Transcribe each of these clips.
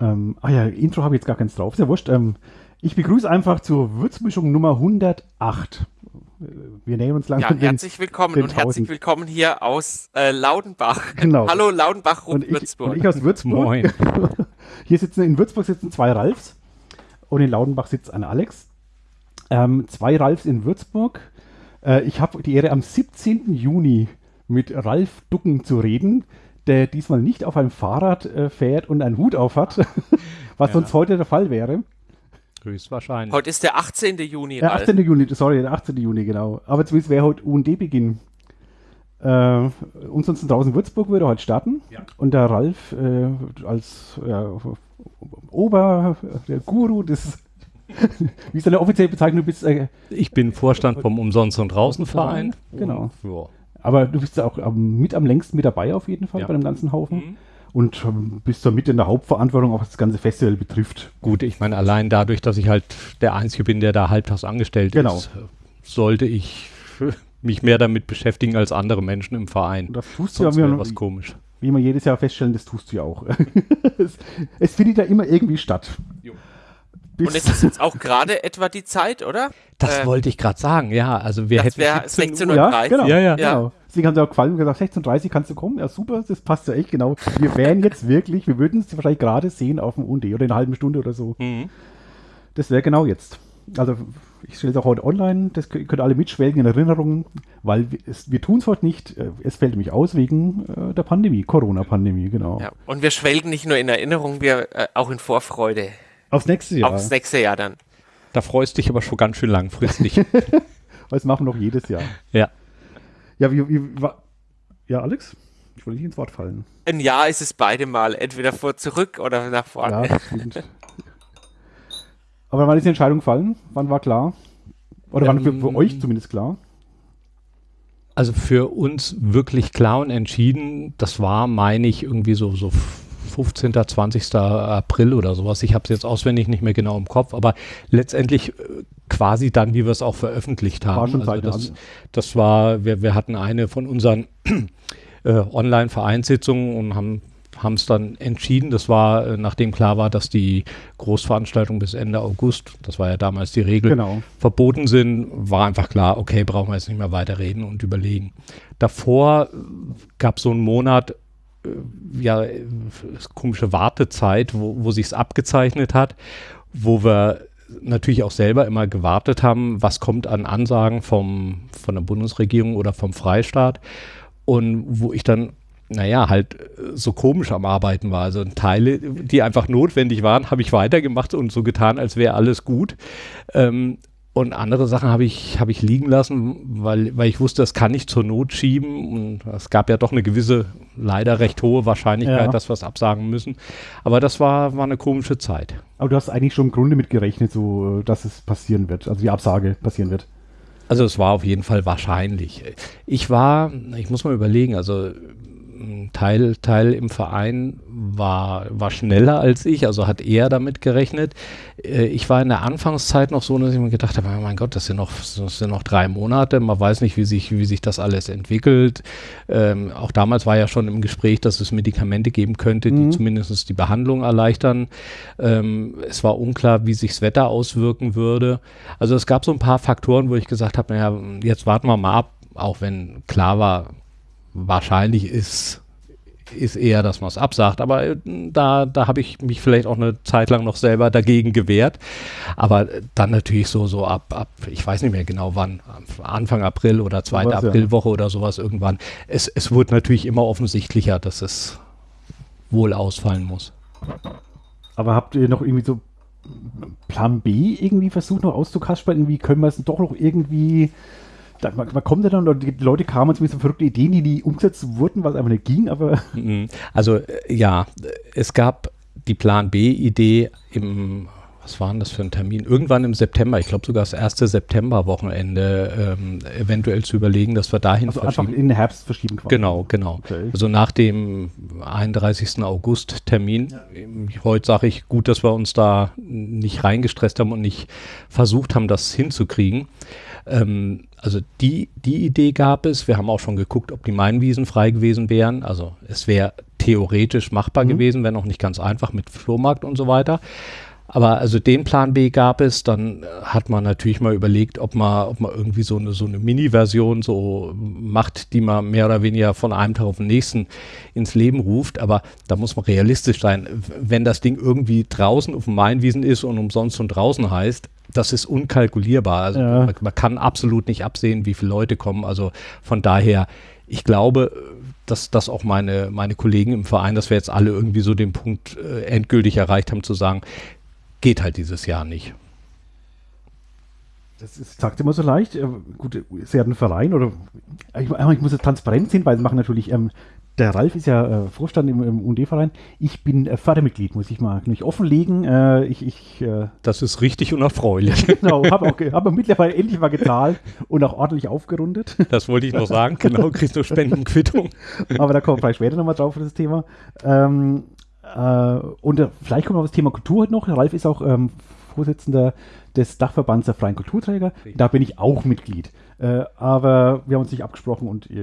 Ähm, ah ja, Intro habe ich jetzt gar keins drauf. Ist ja wurscht. Ähm, ich begrüße einfach zur Würzmischung Nummer 108. Wir nehmen uns langsam. Ja, herzlich willkommen den und herzlich willkommen hier aus äh, Laudenbach. Genau. Hallo Laudenbach und, und Würzburg. und ich aus Würzburg. Moin. hier sitzen in Würzburg sitzen zwei Ralfs und in Laudenbach sitzt ein Alex. Ähm, zwei Ralfs in Würzburg. Äh, ich habe die Ehre, am 17. Juni mit Ralf Ducken zu reden der diesmal nicht auf einem Fahrrad äh, fährt und einen Hut auf hat, was ja. sonst heute der Fall wäre. Höchstwahrscheinlich. Heute ist der 18. Juni. Der 18. Juni, sorry, der 18. Juni, genau. Aber zumindest wäre heute UND-Beginn. Äh, uns draußen Würzburg würde heute starten. Ja. Und der Ralf äh, als ja, Ober, der Guru des wie ist deine offizielle Bezeichnung? Du bist, äh, ich bin Vorstand vom Umsonst- und Draußenverein. Genau. Und, aber du bist ja auch ähm, mit am längsten mit dabei auf jeden Fall ja. bei dem ganzen Haufen. Mhm. Und ähm, bist da mit in der Hauptverantwortung, auch was das ganze Festival betrifft. Gut, ich meine, allein dadurch, dass ich halt der Einzige bin, der da halbtags angestellt genau. ist, sollte ich mich mehr damit beschäftigen als andere Menschen im Verein. Und das tust Sonst du ja was komisch. Wie wir jedes Jahr feststellen, das tust du ja auch. es, es, findet ja immer irgendwie statt. Jo. Und es ist jetzt auch gerade etwa die Zeit, oder? Das äh, wollte ich gerade sagen, ja. Also wir hätten 16.30 Uhr. Ja, genau. Ja, ja, ja. genau. Deswegen haben sie auch gefallen und gesagt, 16.30 Uhr kannst du kommen. Ja, super, das passt ja echt genau. Wir wären jetzt wirklich, wir würden es wahrscheinlich gerade sehen auf dem UND oder in einer halben Stunde oder so. Mhm. Das wäre genau jetzt. Also ich stelle es auch heute online, das könnt alle mitschwelgen in Erinnerungen, weil wir, wir tun es heute nicht. Äh, es fällt nämlich aus wegen äh, der Pandemie, Corona-Pandemie, genau. Ja, und wir schwelgen nicht nur in Erinnerung, wir äh, auch in Vorfreude. Aufs nächste Jahr. Aufs nächste Jahr dann. Da freust du dich aber schon ganz schön langfristig. das machen wir noch jedes Jahr. Ja. Ja, wie, wie ja, Alex? Ich wollte nicht ins Wort fallen. Ein Jahr ist es beide Mal, entweder vor zurück oder nach vorne. Ja, stimmt. Aber wann ist die Entscheidung gefallen? Wann war klar? Oder wann für, für ähm, euch zumindest klar? Also für uns wirklich klar und entschieden, das war, meine ich, irgendwie so, so 15., 20. April oder sowas. Ich habe es jetzt auswendig nicht mehr genau im Kopf, aber letztendlich äh, quasi dann, wie wir es auch veröffentlicht haben. War schon also das, das war, wir, wir hatten eine von unseren äh, Online-Vereinssitzungen und haben haben es dann entschieden. Das war, äh, nachdem klar war, dass die Großveranstaltungen bis Ende August, das war ja damals die Regel, genau. verboten sind, war einfach klar, okay, brauchen wir jetzt nicht mehr weiter reden und überlegen. Davor gab es so einen Monat, ja, komische Wartezeit, wo, wo es abgezeichnet hat, wo wir natürlich auch selber immer gewartet haben, was kommt an Ansagen vom, von der Bundesregierung oder vom Freistaat und wo ich dann naja, halt so komisch am Arbeiten war. Also Teile, die einfach notwendig waren, habe ich weitergemacht und so getan, als wäre alles gut. Ähm, und andere Sachen habe ich, hab ich liegen lassen, weil, weil ich wusste, das kann ich zur Not schieben. Und es gab ja doch eine gewisse, leider recht hohe Wahrscheinlichkeit, ja. dass wir es absagen müssen. Aber das war, war eine komische Zeit. Aber du hast eigentlich schon im Grunde mit gerechnet, so, dass es passieren wird, also die Absage passieren wird. Also es war auf jeden Fall wahrscheinlich. Ich war, ich muss mal überlegen, also Teil, Teil im Verein war, war schneller als ich, also hat eher damit gerechnet. Äh, ich war in der Anfangszeit noch so, dass ich mir gedacht habe, mein Gott, das sind noch, das sind noch drei Monate, man weiß nicht, wie sich, wie sich das alles entwickelt. Ähm, auch damals war ja schon im Gespräch, dass es Medikamente geben könnte, die mhm. zumindest die Behandlung erleichtern. Ähm, es war unklar, wie sich das Wetter auswirken würde. Also es gab so ein paar Faktoren, wo ich gesagt habe, naja, jetzt warten wir mal ab, auch wenn klar war, wahrscheinlich ist, ist eher, dass man es absagt. Aber äh, da, da habe ich mich vielleicht auch eine Zeit lang noch selber dagegen gewehrt. Aber dann natürlich so, so ab, ab, ich weiß nicht mehr genau wann, Anfang April oder zweite Aprilwoche ja. oder sowas irgendwann. Es, es wurde natürlich immer offensichtlicher, dass es wohl ausfallen muss. Aber habt ihr noch irgendwie so Plan B irgendwie versucht noch auszukaspern? Wie können wir es doch noch irgendwie da, man, man, kommt ja dann, die Leute kamen mit so verrückten Ideen, die nie umgesetzt wurden, was einfach nicht ging, aber. Mhm. Also, äh, ja, es gab die Plan B-Idee im, was war denn das für ein Termin? Irgendwann im September, ich glaube sogar das erste September-Wochenende, ähm, eventuell zu überlegen, dass wir dahin also verschieben. Einfach in den Herbst verschieben quasi. Genau, genau. Okay. Also nach dem 31. August-Termin. Ja. Heute sage ich, gut, dass wir uns da nicht reingestresst haben und nicht versucht haben, das hinzukriegen. Ähm, also die, die Idee gab es. Wir haben auch schon geguckt, ob die Mainwiesen frei gewesen wären. Also es wäre theoretisch machbar mhm. gewesen, wenn auch nicht ganz einfach mit Flohmarkt und so weiter. Aber also den Plan B gab es, dann hat man natürlich mal überlegt, ob man, ob man irgendwie so eine, so eine Mini-Version so macht, die man mehr oder weniger von einem Tag auf den nächsten ins Leben ruft. Aber da muss man realistisch sein. Wenn das Ding irgendwie draußen auf dem Mainwiesen ist und umsonst und draußen heißt, das ist unkalkulierbar. Also ja. man, man kann absolut nicht absehen, wie viele Leute kommen. Also von daher, ich glaube, dass, dass auch meine, meine Kollegen im Verein, dass wir jetzt alle irgendwie so den Punkt äh, endgültig erreicht haben, zu sagen, geht halt dieses Jahr nicht. Das ist, sagt immer so leicht. Äh, gut, Sie haben einen Verein oder ich, ich muss jetzt transparent sehen, weil sie machen natürlich, ähm, der Ralf ist ja äh, Vorstand im, im UND-Verein. Ich bin äh, Fördermitglied, muss ich mal nicht offenlegen. Äh, ich, ich, äh, das ist richtig unerfreulich. genau, habe auch, hab mittlerweile endlich mal gezahlt und auch ordentlich aufgerundet. Das wollte ich noch sagen, genau, kriegst du Spendenquittung. Aber da kommen wir vielleicht später nochmal drauf für das Thema. Ähm, äh, und äh, vielleicht kommt noch das Thema Kultur heute noch. Ralf ist auch ähm, Vorsitzender des Dachverbands der freien Kulturträger. Da bin ich auch Mitglied. Aber wir haben uns nicht abgesprochen und ich,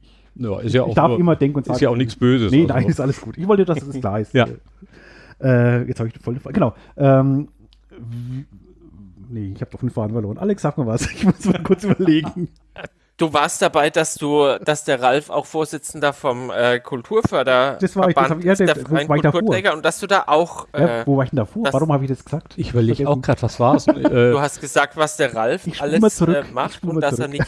ich, ja, ist ja ich auch darf nur, immer denken und sagen. Ist ja auch nichts Böses. Nee, nein, ist alles gut. Ich wollte, dass das klar ist. ja. Äh, jetzt habe ich voll. Genau. Ähm, nee, ich habe doch fünf Faden verloren. Alex, sag mal was. Ich muss mal kurz überlegen. Du warst dabei, dass du, dass der Ralf auch Vorsitzender vom äh, Kulturförder das war ich, das hab, ja, der freien Kulturträger und dass du da auch. Äh, ja, wo war ich denn davor? Warum habe ich das gesagt? Ich überlege auch gerade, was war es? äh, du hast gesagt, was der Ralf alles äh, macht und dass zurück. er nicht.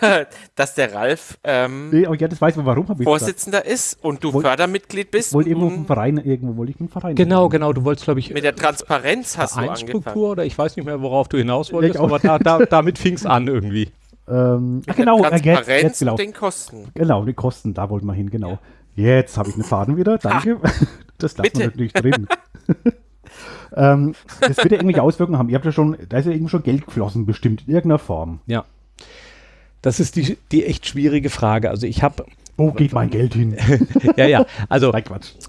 dass der Ralf ähm, nee, ja, das weiß man, warum Vorsitzender ist und du Woll, Fördermitglied bist. Wollte irgendwo einen Verein, irgendwo wollte ich einen Verein. Genau, genau, du wolltest, glaube ich. Mit der Transparenz hast du angefangen. oder ich weiß nicht mehr, worauf du hinaus wolltest, aber da, da, damit fing es an irgendwie. Ähm, ach, genau, Transparenz jetzt, jetzt, genau. den Kosten. Genau, die Kosten, da wollten wir hin, genau. Ja. Jetzt habe ich einen Faden wieder, danke. Ha, das lassen wir natürlich drin. ähm, das wird ja irgendwelche Auswirkungen haben. Ihr habt ja schon, da ist ja irgendwie schon Geld geflossen, bestimmt, in irgendeiner Form. Ja. Das ist die, die echt schwierige Frage. Also ich habe wo geht mein Geld hin? ja, ja. Also,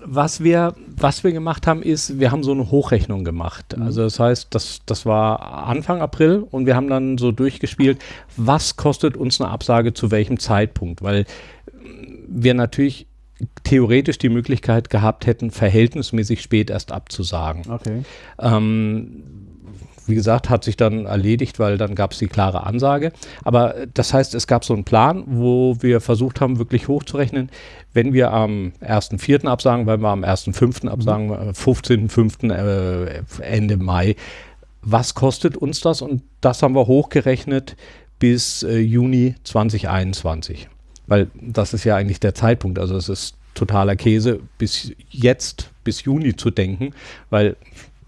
was wir, was wir gemacht haben, ist, wir haben so eine Hochrechnung gemacht. Mhm. Also, das heißt, das, das war Anfang April und wir haben dann so durchgespielt, was kostet uns eine Absage zu welchem Zeitpunkt? Weil wir natürlich theoretisch die Möglichkeit gehabt hätten, verhältnismäßig spät erst abzusagen. Okay. Ähm, wie gesagt, hat sich dann erledigt, weil dann gab es die klare Ansage. Aber das heißt, es gab so einen Plan, wo wir versucht haben, wirklich hochzurechnen, wenn wir am 1.4. absagen, weil wir am 1.5. absagen, mhm. 15.5. Äh, Ende Mai, was kostet uns das? Und das haben wir hochgerechnet bis äh, Juni 2021. Weil das ist ja eigentlich der Zeitpunkt. Also es ist totaler Käse, bis jetzt, bis Juni zu denken, weil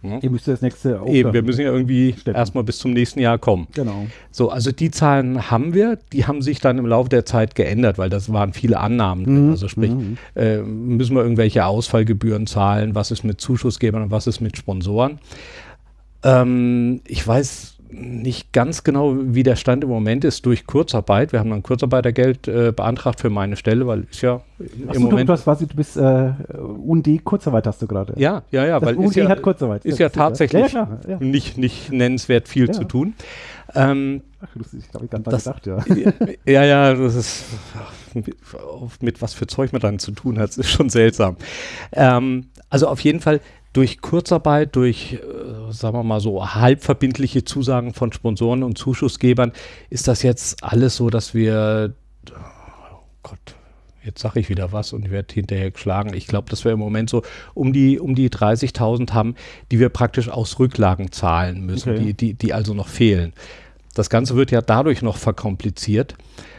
hm? Ihr müsst das nächste Eben, wir müssen ja irgendwie erstmal bis zum nächsten Jahr kommen. Genau. So, also die Zahlen haben wir, die haben sich dann im Laufe der Zeit geändert, weil das waren viele Annahmen. Mhm. Also sprich, mhm. äh, müssen wir irgendwelche Ausfallgebühren zahlen, was ist mit Zuschussgebern und was ist mit Sponsoren. Ähm, ich weiß nicht ganz genau, wie der Stand im Moment ist durch Kurzarbeit. Wir haben dann Kurzarbeitergeld äh, beantragt für meine Stelle, weil ist ja im Achso, Moment. Du, hast, quasi, du bist äh, UND Kurzarbeit hast du gerade. Ja, ja, ja. Das weil UND ja, hat Kurzarbeit. Ist ja tatsächlich ja, ja, klar, Nicht, nicht nennenswert viel zu tun. Ähm, Ach, lustig, habe ich gar nicht gedacht, ja. ja, ja, das ist mit, mit was für Zeug man dann zu tun hat, ist schon seltsam. Ähm, also auf jeden Fall durch Kurzarbeit, durch, äh, sagen wir mal so, halbverbindliche Zusagen von Sponsoren und Zuschussgebern ist das jetzt alles so, dass wir, oh Gott, jetzt sage ich wieder was und werde hinterher geschlagen. Ich glaube, dass wir im Moment so um die, um die 30.000 haben, die wir praktisch aus Rücklagen zahlen müssen, okay. die, die, die also noch fehlen. Das Ganze wird ja dadurch noch verkompliziert,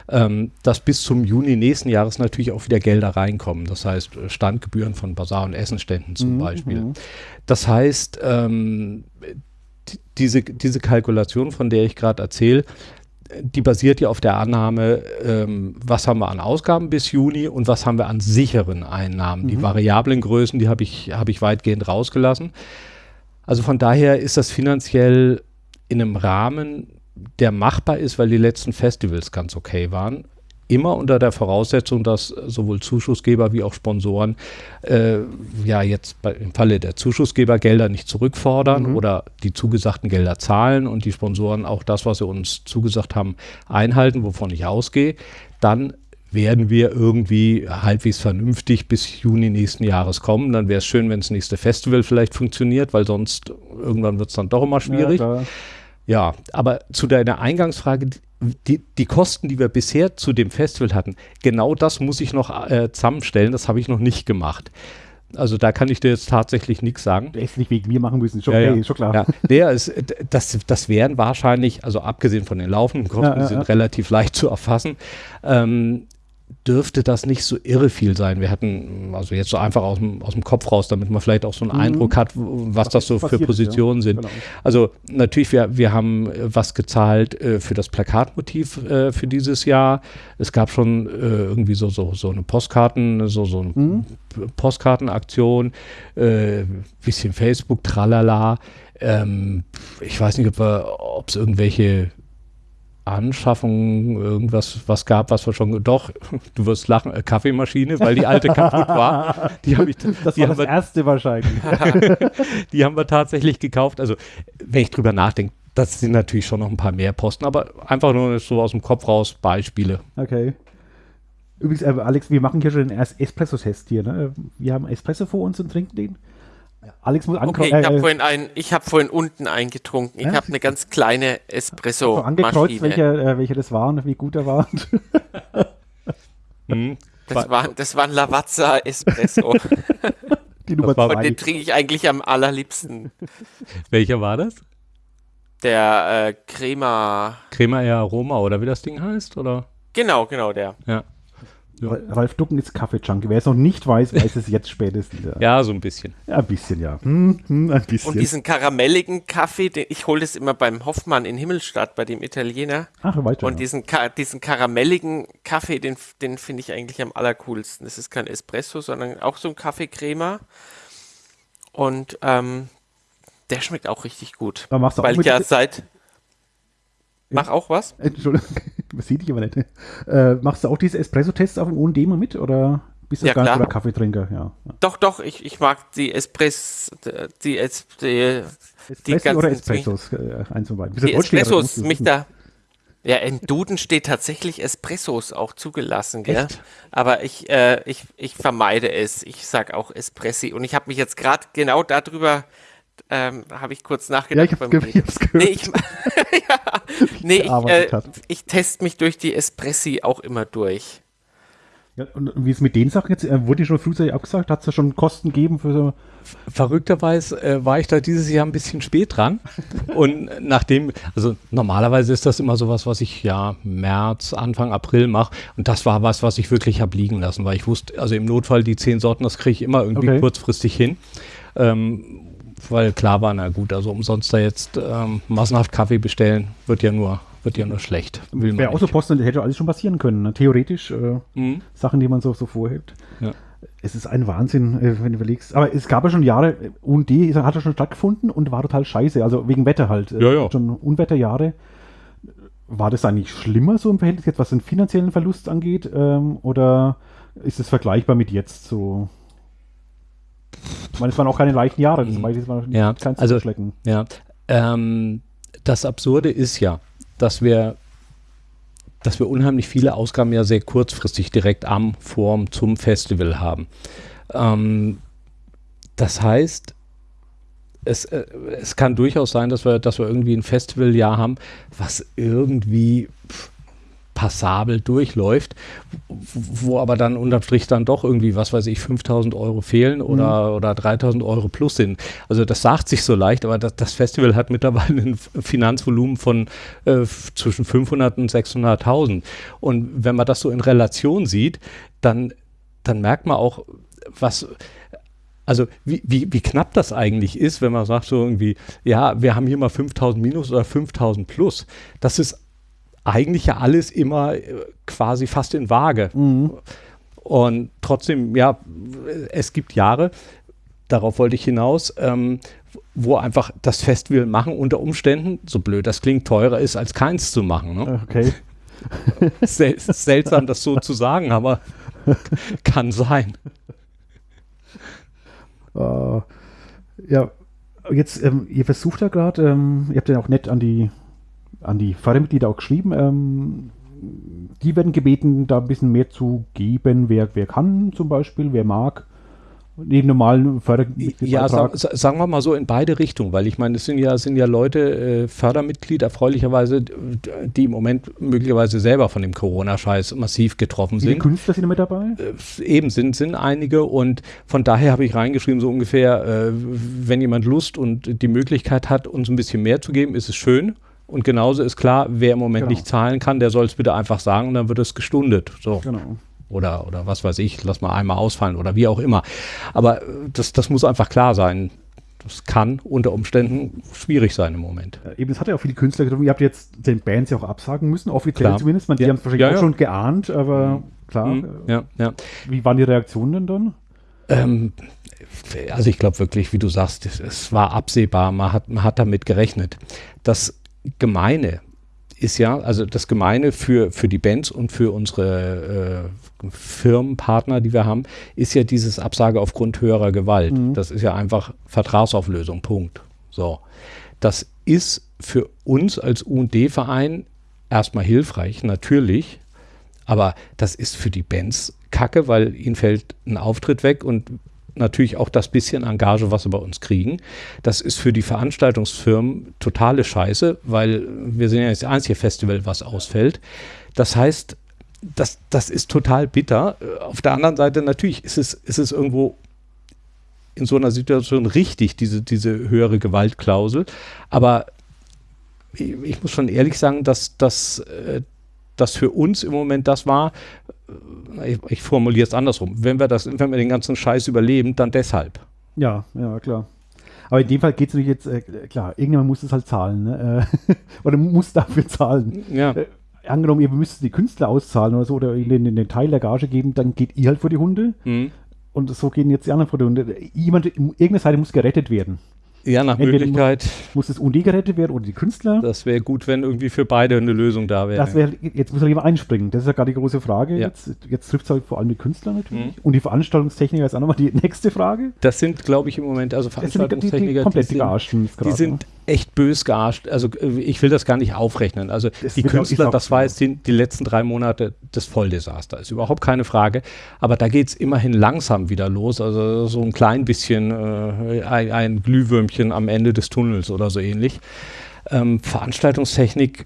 ähm, dass bis zum Juni nächsten Jahres natürlich auch wieder Gelder reinkommen. Das heißt äh, Standgebühren von Basar- und Essenständen zum mhm. Beispiel. Mhm. Das heißt, ähm, diese, diese Kalkulation, von der ich gerade erzähle, die basiert ja auf der Annahme, ähm, was haben wir an Ausgaben bis Juni und was haben wir an sicheren Einnahmen. Mhm. Die variablen Größen, die habe ich, hab ich weitgehend rausgelassen. Also von daher ist das finanziell in einem Rahmen, der machbar ist, weil die letzten Festivals ganz okay waren. Immer unter der Voraussetzung, dass sowohl Zuschussgeber wie auch Sponsoren äh, ja jetzt bei, im Falle der Zuschussgeber Gelder nicht zurückfordern mhm. oder die zugesagten Gelder zahlen und die Sponsoren auch das, was sie uns zugesagt haben, einhalten, wovon ich ausgehe. Dann werden wir irgendwie halbwegs vernünftig bis Juni nächsten Jahres kommen. Dann wäre es schön, wenn das nächste Festival vielleicht funktioniert, weil sonst irgendwann wird es dann doch immer schwierig. Ja, ja, aber zu deiner Eingangsfrage, die, die Kosten, die wir bisher zu dem Festival hatten, genau das muss ich noch äh, zusammenstellen. Das habe ich noch nicht gemacht. Also da kann ich dir jetzt tatsächlich nichts sagen. Der ist nicht wegen mir machen müssen, schon, ja, okay, ja. schon klar. Ja, der ist, das, das wären wahrscheinlich, also abgesehen von den laufenden Kosten, die sind relativ leicht zu erfassen, ähm, dürfte das nicht so irre viel sein. Wir hatten, also jetzt so einfach aus dem, aus dem Kopf raus, damit man vielleicht auch so einen mhm. Eindruck hat, was, was das so für Positionen ist, ja. sind. Genau. Also natürlich, wir, wir haben äh, was gezahlt äh, für das Plakatmotiv äh, für dieses Jahr. Es gab schon äh, irgendwie so, so, so eine Postkarten, so, so eine mhm. Postkartenaktion, äh, bisschen Facebook, tralala. Ähm, ich weiß nicht, ob es irgendwelche Anschaffung irgendwas was gab, was wir schon doch, du wirst lachen, äh, Kaffeemaschine, weil die alte kaputt war. Die hab ich, das die war das wir, erste wahrscheinlich. die haben wir tatsächlich gekauft. Also wenn ich drüber nachdenke, das sind natürlich schon noch ein paar mehr Posten, aber einfach nur so aus dem Kopf raus Beispiele. Okay. Übrigens, äh, Alex, wir machen hier schon den Espresso-Test hier. Ne? Wir haben Espresso vor uns und trinken den. Alex muss ankreuzen. Okay, ich habe äh, vorhin, ein, hab vorhin unten eingetrunken. Ich ja? habe eine ganz kleine Espresso. maschine angekreuzt, welcher, äh, welcher das war und wie gut er war. hm. das, war, das war ein Lavazza Espresso. Die Nummer zwei. Und den trinke ich eigentlich am allerliebsten. Welcher war das? Der äh, Crema. Crema Air Aroma oder wie das Ding heißt, oder? Genau, genau der. Ja. Ja. Ralf Ducken ist Kaffee-Junkie. Wer es noch nicht weiß, weiß es jetzt spätestens. Ja, ja so ein bisschen. Ja, ein bisschen, ja. Hm, hm, ein bisschen. Und diesen karamelligen Kaffee, den, ich hole das immer beim Hoffmann in Himmelstadt, bei dem Italiener. Ach, weiter. Und diesen, diesen karamelligen Kaffee, den, den finde ich eigentlich am allercoolsten. Das ist kein Espresso, sondern auch so ein Kaffeecrema. Und ähm, der schmeckt auch richtig gut. Aber machst du weil ich ja seit Mach auch was? Entschuldigung, das sieht ich aber nicht. Äh, machst du auch diese Espresso-Tests auf dem OND mal mit oder bist du ja, gar nicht Kaffeetrinker? Ja, ja, Doch, doch, ich, ich mag die Espress, die, es, die, die ganzen, oder Espressos, äh, eins und beiden. Die Espressos, mich da. Ja, im Duden steht tatsächlich Espressos auch zugelassen, gell? Echt? Aber ich, äh, ich, ich vermeide es. Ich sag auch Espressi. Und ich habe mich jetzt gerade genau darüber ähm, habe ich kurz nachgedacht. Ja, ich, ich hab's gehört. Nee, ich, ja, nee, ich, äh, ich teste mich durch die Espressi auch immer durch. Ja, und wie ist mit den Sachen jetzt? Äh, wurde die schon frühzeitig abgesagt? Hat es da schon Kosten gegeben für so? Verrückterweise äh, war ich da dieses Jahr ein bisschen spät dran. und nachdem, also normalerweise ist das immer sowas, was ich ja März, Anfang April mache. Und das war was, was ich wirklich habe liegen lassen, weil ich wusste, also im Notfall die zehn Sorten, das kriege ich immer irgendwie okay. kurzfristig hin. Ähm, weil klar war, na gut, also umsonst da jetzt ähm, massenhaft Kaffee bestellen, wird ja nur, wird ja nur schlecht. Wäre auch so Posten, das hätte alles schon passieren können. Ne? Theoretisch äh, mhm. Sachen, die man so, so vorhebt. Ja. Es ist ein Wahnsinn, äh, wenn du überlegst. Aber es gab ja schon Jahre, und die hat ja schon stattgefunden und war total scheiße. Also wegen Wetter halt. Äh, ja, ja. Schon Unwetterjahre. War das eigentlich schlimmer so im Verhältnis jetzt, was den finanziellen Verlust angeht? Ähm, oder ist es vergleichbar mit jetzt so? Ich meine, es waren auch keine leichten Jahre, das war ja, kein also, Ja, ähm, das Absurde ist ja, dass wir, dass wir unheimlich viele Ausgaben ja sehr kurzfristig direkt am Form zum Festival haben. Ähm, das heißt, es, äh, es kann durchaus sein, dass wir, dass wir irgendwie ein Festivaljahr haben, was irgendwie pff, passabel durchläuft, wo aber dann unterm Strich dann doch irgendwie, was weiß ich, 5000 Euro fehlen oder, mhm. oder 3000 Euro plus sind. Also das sagt sich so leicht, aber das, das Festival hat mittlerweile ein Finanzvolumen von äh, zwischen 500 und 600.000. Und wenn man das so in Relation sieht, dann, dann merkt man auch, was, also wie, wie, wie knapp das eigentlich ist, wenn man sagt so irgendwie, ja, wir haben hier mal 5000 minus oder 5000 plus. Das ist eigentlich ja alles immer äh, quasi fast in Waage. Mhm. Und trotzdem, ja, es gibt Jahre, darauf wollte ich hinaus, ähm, wo einfach das Festival machen unter Umständen, so blöd das klingt, teurer ist, als keins zu machen. Ne? Okay. Sel seltsam, das so zu sagen, aber kann sein. Uh, ja, jetzt, ähm, ihr versucht ja gerade, ähm, ihr habt ja auch nett an die an die Fördermitglieder auch geschrieben, ähm, die werden gebeten, da ein bisschen mehr zu geben, wer, wer kann zum Beispiel, wer mag neben normalen Fördermitgliedern. Ja, sag, sagen wir mal so in beide Richtungen, weil ich meine, es sind ja, sind ja Leute, äh, Fördermitglied erfreulicherweise, die im Moment möglicherweise selber von dem Corona-Scheiß massiv getroffen sind. Wie Künstler sind mit dabei? Äh, eben sind, sind einige und von daher habe ich reingeschrieben, so ungefähr, äh, wenn jemand Lust und die Möglichkeit hat, uns ein bisschen mehr zu geben, ist es schön. Und genauso ist klar, wer im Moment genau. nicht zahlen kann, der soll es bitte einfach sagen und dann wird es gestundet. So. Genau oder, oder was weiß ich, lass mal einmal ausfallen oder wie auch immer. Aber äh, das, das muss einfach klar sein. Das kann unter Umständen schwierig sein im Moment. Ja, eben, es hat ja auch viele Künstler getroffen. Ihr habt jetzt den Bands ja auch absagen müssen, offiziell klar. zumindest. Man, die ja. haben es wahrscheinlich ja, auch schon geahnt, aber mhm. klar. Mhm. Ja, ja. Wie waren die Reaktionen denn dann? Ähm, also ich glaube wirklich, wie du sagst, es, es, war absehbar, man hat, man hat damit gerechnet. Das Gemeine ist ja, also das Gemeine für, für die Bands und für unsere äh, Firmenpartner, die wir haben, ist ja dieses Absage aufgrund höherer Gewalt. Mhm. Das ist ja einfach Vertragsauflösung, Punkt. So. Das ist für uns als UD-Verein erstmal hilfreich, natürlich, aber das ist für die Bands kacke, weil ihnen fällt ein Auftritt weg und natürlich auch das bisschen Engage, was sie bei uns kriegen. Das ist für die Veranstaltungsfirmen totale Scheiße, weil wir sind ja das einzige Festival, was ausfällt. Das heißt, das, das ist total bitter. Auf der anderen Seite natürlich ist es, ist es irgendwo in so einer Situation richtig, diese, diese höhere Gewaltklausel. Aber ich, ich muss schon ehrlich sagen, dass, dass äh, das für uns im Moment das war, äh, ich, ich formuliere es andersrum, wenn wir, das, wenn wir den ganzen Scheiß überleben, dann deshalb. Ja, ja, klar. Aber in dem Fall geht es natürlich jetzt, äh, klar, irgendjemand muss es halt zahlen, ne? Äh, oder muss dafür zahlen. Ja. Äh, angenommen, ihr müsst die Künstler auszahlen oder so, oder ihnen den, den Teil der Gage geben, dann geht ihr halt vor die Hunde. Mhm. Und so gehen jetzt die anderen vor die Hunde. Jemand, irgendeine Seite muss gerettet werden. Ja, nach Entweder Möglichkeit. Muss, muss das UND gerettet werden oder die Künstler? Das wäre gut, wenn irgendwie für beide eine Lösung da wäre. Das wäre, jetzt muss er jemand einspringen. Das ist ja gerade die große Frage. Ja. Jetzt, jetzt trifft es halt vor allem die Künstler natürlich. Mhm. Und die Veranstaltungstechniker ist auch nochmal die nächste Frage. Das sind, glaube ich, im Moment, also Veranstaltungstechniker, die, die, die komplett die, sind, die sind ne? Echt bös gearscht. Also äh, ich will das gar nicht aufrechnen. Also das die Künstler, das war jetzt die, die, letzten drei Monate das Volldesaster. Ist überhaupt keine Frage. Aber da geht es immerhin langsam wieder los. Also so ein klein bisschen äh, ein, ein, Glühwürmchen am Ende des Tunnels oder so ähnlich. Ähm, Veranstaltungstechnik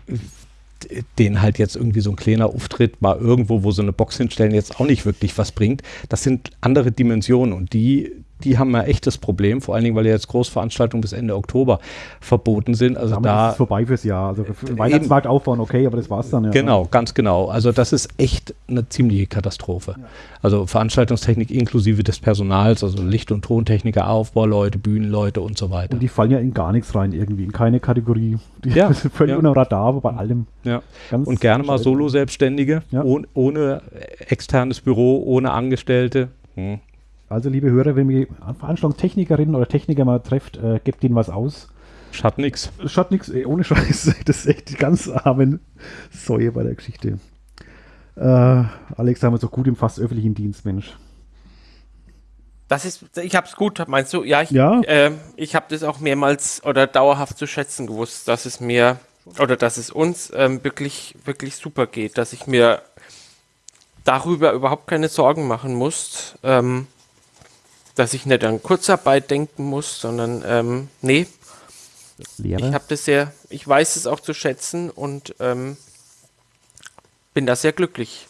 den halt jetzt irgendwie so ein kleiner Auftritt mal irgendwo, wo so eine Box hinstellen, jetzt auch nicht wirklich was bringt. Das sind andere Dimensionen und die, die haben ein echtes Problem, vor allen Dingen, weil ja jetzt Großveranstaltungen bis Ende Oktober verboten sind. Also Damit da ist vorbei fürs Jahr. Also für den Weihnachtsmarkt aufbauen, okay, aber das war's dann ja. Genau, ganz genau. Also das ist echt eine ziemliche Katastrophe. Ja. Also Veranstaltungstechnik inklusive des Personals, also Licht- und Tontechniker, Aufbauleute, Bühnenleute und so weiter. Und die fallen ja in gar nichts rein irgendwie, in keine Kategorie. Die ja, sind völlig ja. unter Radar, aber bei allem. Ja. und gerne mal Solo-Selbstständige, ja. ohne, ohne externes Büro, ohne Angestellte. Hm. Also, liebe Hörer, wenn ihr Veranstaltungstechnikerinnen oder Techniker mal trefft, äh, gebt ihnen was aus. Schaut nix. Schaut nix, ey, ohne Scheiß. Das ist echt die ganz armen Säue bei der Geschichte. Äh, Alex, haben wir so gut im fast öffentlichen Dienst, Mensch. Das ist, ich hab's gut, meinst du? Ja, ich, ja? Äh, ich habe das auch mehrmals oder dauerhaft zu schätzen gewusst, dass es mir oder dass es uns ähm, wirklich, wirklich super geht, dass ich mir darüber überhaupt keine Sorgen machen muss. Ähm, dass ich nicht an Kurzarbeit denken muss, sondern ähm, nee. Lehrer? Ich habe das sehr, ich weiß es auch zu schätzen und ähm, bin da sehr glücklich.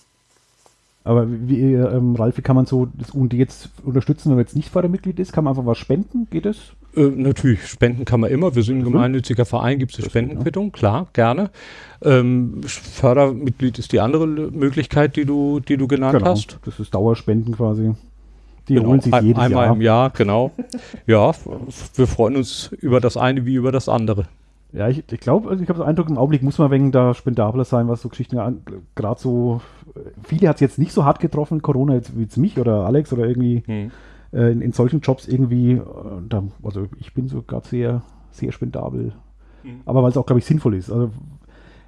Aber wie, ähm, Ralf, wie kann man so das UND jetzt unterstützen, wenn man jetzt nicht Fördermitglied ist? Kann man einfach was spenden? Geht das? Äh, natürlich, spenden kann man immer. Wir sind ein gemeinnütziger Verein, gibt es eine Spendenquittung, klar, gerne. Ähm, Fördermitglied ist die andere Möglichkeit, die du, die du genannt genau, hast. Das ist Dauerspenden quasi. Die genau, holen sich ein, jedes einmal Jahr. im Jahr, genau. ja, wir freuen uns über das eine wie über das andere. Ja, ich, ich glaube, also ich habe den Eindruck, im Augenblick muss man wegen da spendabler sein, was so Geschichten gerade so. Viele hat es jetzt nicht so hart getroffen, Corona, jetzt, wie jetzt mich oder Alex oder irgendwie hm. äh, in, in, solchen Jobs irgendwie. Äh, da, also ich bin so gerade sehr, sehr spendabel. Hm. Aber weil es auch, glaube ich, sinnvoll ist. Also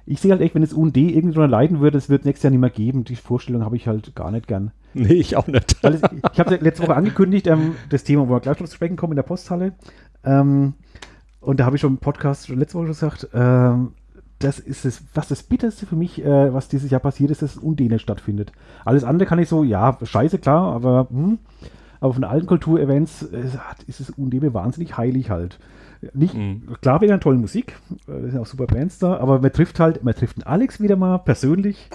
ich sehe halt echt, wenn das UND irgendwie leiden würde, es wird nächstes Jahr nicht mehr geben. Die Vorstellung habe ich halt gar nicht gern. Nee, ich auch nicht. Es, ich habe letzte Woche angekündigt, ähm, das Thema, wo wir gleich noch zu sprechen kommen in der Posthalle. Ähm, und da habe ich schon im Podcast schon letzte Woche gesagt, ähm, das ist es, was das Bitterste für mich, äh, was dieses Jahr passiert ist, dass Undene stattfindet. Alles andere kann ich so, ja, scheiße, klar, aber, hm, aber von allen Kulturevents äh, ist es Undene wahnsinnig heilig halt. Nicht, mhm. Klar wegen einer tollen Musik, äh, sind auch super Bands da, aber man trifft halt, man trifft einen Alex wieder mal persönlich.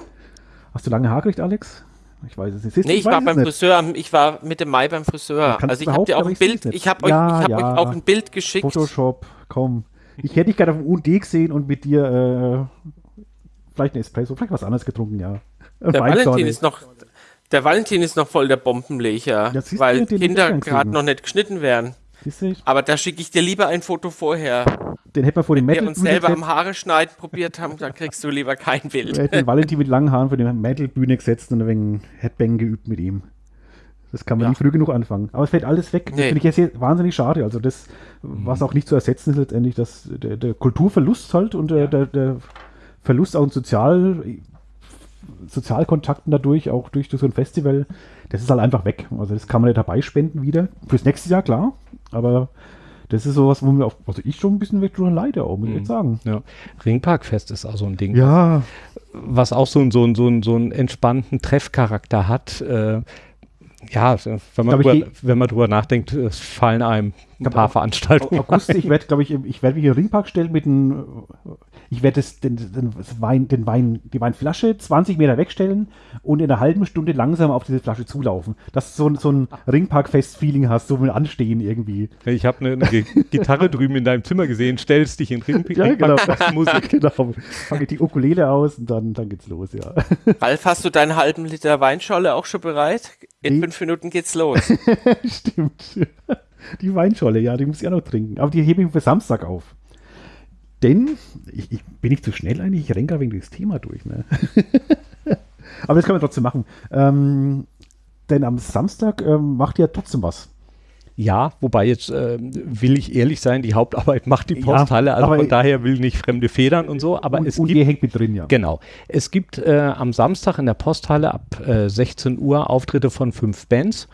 Hast du lange Haare gekriegt, Alex? Ich weiß es nicht. Siehst nee, ich, war beim Friseur, ich war Mitte Mai beim Friseur. Also ich habe dir auch ein Bild, ich habe ja, euch, ja. euch auch ein Bild geschickt. Photoshop, komm. Ich hätte dich gerne auf dem UD gesehen und mit dir äh, vielleicht ein Espresso, vielleicht was anderes getrunken, ja. Der Valentin ist noch, der Valentin ist noch voll der Bombenlecher, weil Kinder gerade noch nicht geschnitten werden. Aber da schicke ich dir lieber ein Foto vorher. Den hätten wir vor dem Metal. Wenn wir uns selber am Haare schneiden probiert haben, dann kriegst du lieber kein Bild. Wir hätten den Valentin mit langen Haaren vor die Metal-Bühne gesetzt und ein wenig Headbang geübt mit ihm. Das kann man ja. nicht früh genug anfangen. Aber es fällt alles weg. Nee. Das finde ich jetzt wahnsinnig schade. Also das, was auch nicht zu ersetzen ist letztendlich, dass der, der Kulturverlust halt und der, der, der, Verlust auch an Sozial, Sozialkontakten dadurch, auch durch, durch so ein Festival, das ist halt einfach weg. Also das kann man nicht dabei spenden wieder. Fürs nächste Jahr, klar. Aber das ist sowas, wo mir auch, also ich schon ein bisschen weg drüber leide, auch, muss ich jetzt mhm. sagen. Ja. Ringparkfest ist auch so ein Ding. Ja. Was auch so, so, so, so einen entspannten Treffcharakter hat. Äh, ja, wenn man, drüber, wenn man drüber nachdenkt, es fallen einem ein paar Veranstaltungen. August, ich werde, glaube ich, ich werde mich in den Ringpark stellen mit einem ich werde den, den, Wein, den Wein, die Weinflasche 20 Meter wegstellen und in einer halben Stunde langsam auf diese Flasche zulaufen. Dass du so, so ein Ringpark-Fest-Feeling hast, so mit Anstehen irgendwie. Ich habe eine, eine Gitarre drüben in deinem Zimmer gesehen, stellst dich in Ringpark ja, genau. Musik. genau. Fange die Ukulele aus und dann, dann geht's los, ja. Ralf, hast du deinen halben Liter Weinscholle auch schon bereit? In die, fünf Minuten geht's los. Stimmt. Die Weinscholle, ja, die muss ich auch noch trinken. Aber die hebe ich für Samstag auf. Denn, ich, ich, bin nicht zu schnell eigentlich, ich renke wegen dieses Thema durch. Ne? Aber das können wir trotzdem machen. Ähm, denn am Samstag ähm, macht ihr trotzdem was. Ja, wobei jetzt äh, will ich ehrlich sein, die Hauptarbeit macht die Posthalle, also von daher will nicht fremde Federn und so, aber und, es und gibt, hängt mit drin, ja. Genau. Es gibt äh, am Samstag in der Posthalle ab äh, 16 Uhr Auftritte von fünf Bands.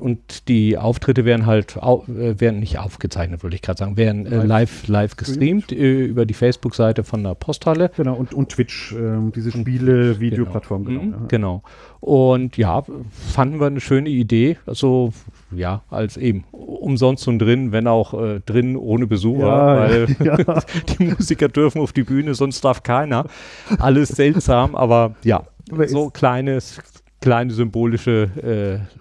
Und die Auftritte werden halt au äh, werden nicht aufgezeichnet, würde ich gerade sagen, werden äh, live, live gestreamt äh, über die Facebook-Seite von der Posthalle. Genau, und, und Twitch, äh, diese Spiele, Videoplattform, genau. Genau, ja. genau. Und ja, fanden wir eine schöne Idee. Also, ja, als eben umsonst und drin, wenn auch äh, drin ohne Besucher, ja, weil ja. die Musiker dürfen auf die Bühne, sonst darf keiner. Alles seltsam, aber ja, aber so kleines, kleine symbolische äh,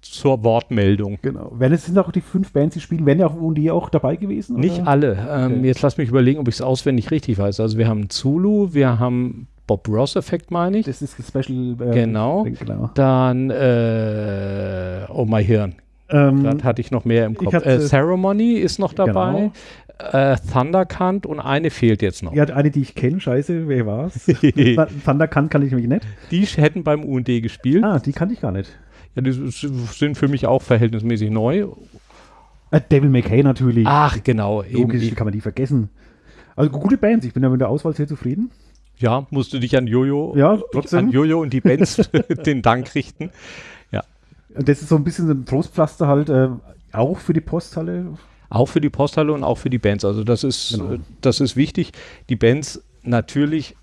zur Wortmeldung. Genau. Wenn es sind auch die fünf Bands, die spielen, werden ja auch die auch dabei gewesen? Nicht oder? alle. Ähm, okay. Jetzt lass mich überlegen, ob ich es auswendig richtig weiß. Also wir haben Zulu, wir haben Bob Ross Effekt, meine ich. Das ist ein Special. Äh, genau. genau. Dann äh, Oh My Hirn. Ähm, Gerade hatte ich noch mehr im Kopf. Hatte, äh, Ceremony ist noch dabei. Genau. Äh, Thundercant und eine fehlt jetzt noch. Ja, eine, die ich kenne, scheiße, wer war's? Thundercant kann ich nämlich nicht. Die hätten beim UND gespielt. Ah, die kannte ich gar nicht. Ja, die sind für mich auch verhältnismäßig neu. Äh, Devil May Cry natürlich. Ach, genau. Logisch, eben, kann man die vergessen. Also gute Bands, ich bin ja mit der Auswahl sehr zufrieden. Ja, musst du dich an Jojo, ja, trotzdem. an Jojo und die Bands den Dank richten. Ja. Das ist so ein bisschen ein Trostpflaster halt, äh, auch für die Posthalle. Auch für die Posthalle und auch für die Bands. Also das ist, genau. das ist wichtig. Die Bands natürlich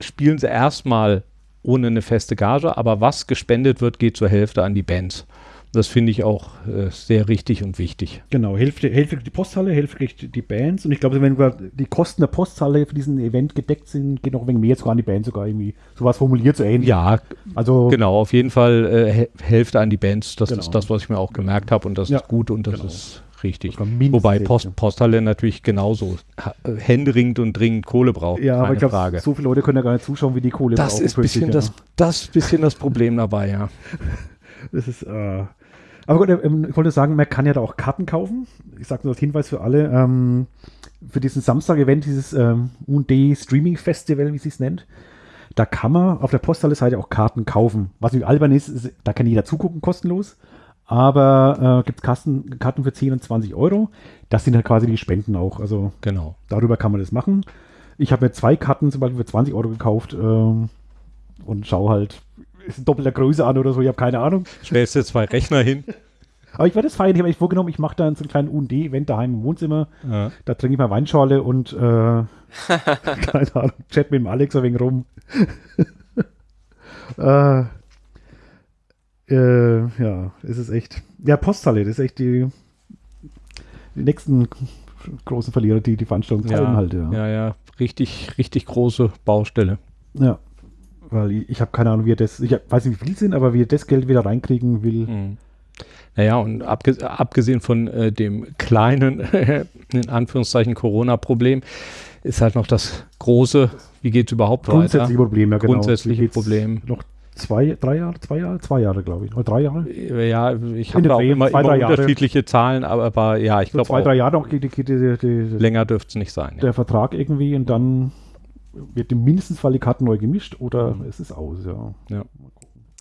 spielen sie erstmal ohne eine feste Gage, aber was gespendet wird, geht zur Hälfte an die Bands. Das finde ich auch äh, sehr richtig und wichtig. Genau, Hälfte, Hälfte die Posthalle, Hälfte kriegt die Bands. Und ich glaube, wenn wir die Kosten der Posthalle für diesen Event gedeckt sind, geht noch ein wenig mehr sogar an die Bands sogar irgendwie. Sowas formuliert so ähnlich. Ja, also genau, auf jeden Fall äh, Hälfte an die Bands. Das genau. ist das, was ich mir auch gemerkt habe und das ja, ist gut und das genau. ist richtig. Wobei Post, Posthalle natürlich genauso händeringend und dringend Kohle braucht. Ja, aber ich glaube, so viele Leute können ja gar nicht zuschauen, wie die Kohle das brauchen. Ist bisschen das, das bisschen das Problem dabei, ja. Das ist, äh, aber gut, ähm, ich wollte sagen, man kann ja da auch Karten kaufen. Ich sage nur als Hinweis für alle. Ähm, für diesen Samstag-Event, dieses ähm, UD Streaming Festival, wie sie es nennt, da kann man auf der Posthalle-Seite auch Karten kaufen. Was nicht albern ist, ist, da kann jeder zugucken, kostenlos. Aber äh, gibt es Karten, Karten für 10 und 20 Euro. Das sind halt quasi die Spenden auch. Also genau. darüber kann man das machen. Ich habe mir zwei Karten zum Beispiel für 20 Euro gekauft ähm, und schaue halt, ist in doppelter Größe an oder so, ich habe keine Ahnung. Stellst dir zwei Rechner hin. Aber ich werde es feiern. Ich habe mich vorgenommen, ich mache da so einen kleinen UND-Event daheim im Wohnzimmer. Ja. Da trinke ich mal Weinschorle und, äh, keine Ahnung, chat mit dem Alex ein wenig rum. äh, äh, ja, es ist echt. Ja, Posthalle, das ist echt die, die nächsten großen Verlierer, die die Veranstaltung ja, halt. Ja. ja, ja, richtig, richtig große Baustelle. Ja, weil ich, ich habe keine Ahnung, wie er das, ich weiß nicht, wie viel sind, aber wie er das Geld wieder reinkriegen will. Mhm. Naja, und abgesehen von äh, dem kleinen, in Anführungszeichen, Corona-Problem, ist halt noch das große, wie geht es überhaupt Grundsätzliche weiter? Problem, ja genau. Grundsätzliche Problem. Noch zwei, drei Jahre, zwei Jahre, zwei Jahre, glaube ich. Oder drei Jahre? Ja, ich habe da auch immer, zwei, immer unterschiedliche Jahre. Zahlen, aber, aber, ja, ich so glaube Zwei, drei Jahre noch geht, geht, geht, geht Länger dürfte es nicht sein. Der ja. Vertrag irgendwie und dann wird mindestens Fall die Karten neu gemischt oder mhm. es ist aus, ja. ja.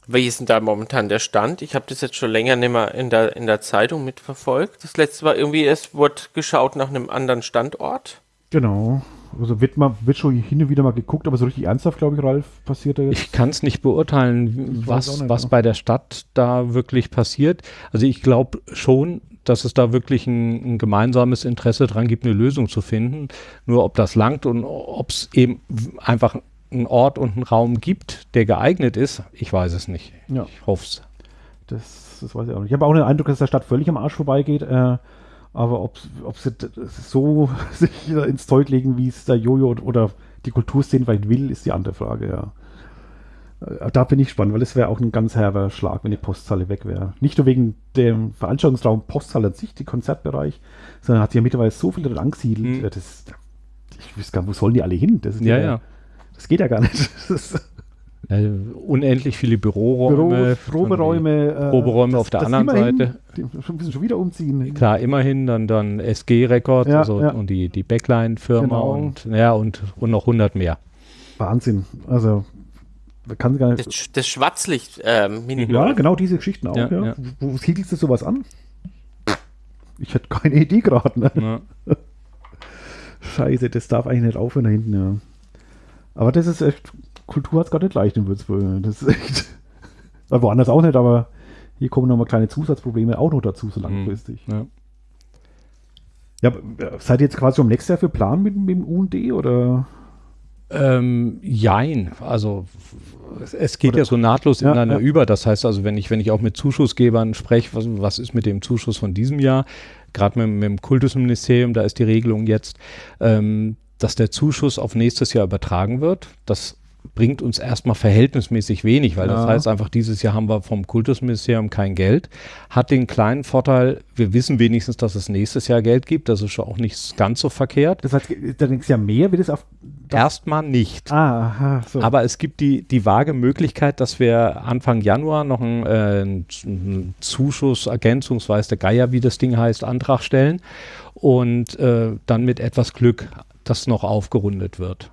Wie ist denn da momentan der Stand? Ich habe das jetzt schon länger nicht mehr in der, in der Zeitung mitverfolgt. Das letzte war irgendwie, es wurde geschaut nach einem anderen Standort. Genau. Also wird, mal, wird schon hin und wieder mal geguckt, aber so richtig ernsthaft, glaube ich, Ralf, passiert da jetzt. Ich kann es nicht beurteilen, was, nicht, was ja. bei der Stadt da wirklich passiert. Also ich glaube schon, dass es da wirklich ein, ein, gemeinsames Interesse dran gibt, eine Lösung zu finden. Nur ob das langt und ob es eben einfach einen Ort und einen Raum gibt, der geeignet ist, ich weiß es nicht. Ja. Ich hoffe es. Das, das weiß ich auch nicht. Ich habe auch den Eindruck, dass der Stadt völlig am Arsch vorbeigeht. Äh, aber ob, ob sie so sich ins Zeug legen, wie es der Jojo oder die Kulturszene vielleicht will, ist die andere Frage, ja. Äh, da bin ich gespannt, weil es wäre auch ein ganz herber Schlag, wenn die Posthalle weg wäre. Nicht nur wegen dem Veranstaltungsraum Posthalle an sich, die Konzertbereich, sondern hat sich ja mittlerweile so viel drin angesiedelt. Mhm. Das, ich wüsste gar nicht, wo sollen die alle hin? Das ja, ja. Das geht ja gar nicht. Äh, unendlich viele Büroräume. Büro, Proberäume. Äh, Proberäume auf der anderen immerhin, Seite. Die müssen schon wieder umziehen. Klar, immerhin dann, dann SG Records ja, also, ja. und die, die Backline-Firma genau. und, ja, und, und noch 100 mehr. Wahnsinn. Also, kann gar nicht. Das, das Schwarzlicht ähm, Ja, genau diese Geschichten auch. Ja, ja. Wo, wo siedelst du sowas an? Ich hätte keine Idee gerade. Ne? Scheiße, das darf eigentlich nicht aufhören da hinten, ja. Aber das ist echt Kultur hat es gar nicht leicht in Würzburg. Das ist echt. woanders auch nicht, aber hier kommen nochmal kleine Zusatzprobleme auch noch dazu, so mhm. langfristig. Ja. ja. seid ihr jetzt quasi um nächstes Jahr für Plan mit, mit dem UND oder? Ähm, jein, also es geht Oder, ja so nahtlos ineinander ja. über. Das heißt also, wenn ich, wenn ich auch mit Zuschussgebern spreche, was, was ist mit dem Zuschuss von diesem Jahr, gerade mit, mit, dem Kultusministerium, da ist die Regelung jetzt, ähm, dass der Zuschuss auf nächstes Jahr übertragen wird. Das bringt uns erstmal verhältnismäßig wenig, weil ja. das heißt einfach, dieses Jahr haben wir vom Kultusministerium kein Geld. Hat den kleinen Vorteil, wir wissen wenigstens, dass es nächstes Jahr Geld gibt. Das ist schon auch nicht ganz so verkehrt. Das heißt, dann nächstes Jahr mehr, wird es auf. Erstmal nicht. Ah, aha, so. Aber es gibt die, die vage Möglichkeit, dass wir Anfang Januar noch einen, äh, einen Zuschuss, ergänzungsweise der Geier, wie das Ding heißt, Antrag stellen und äh, dann mit etwas Glück das noch aufgerundet wird.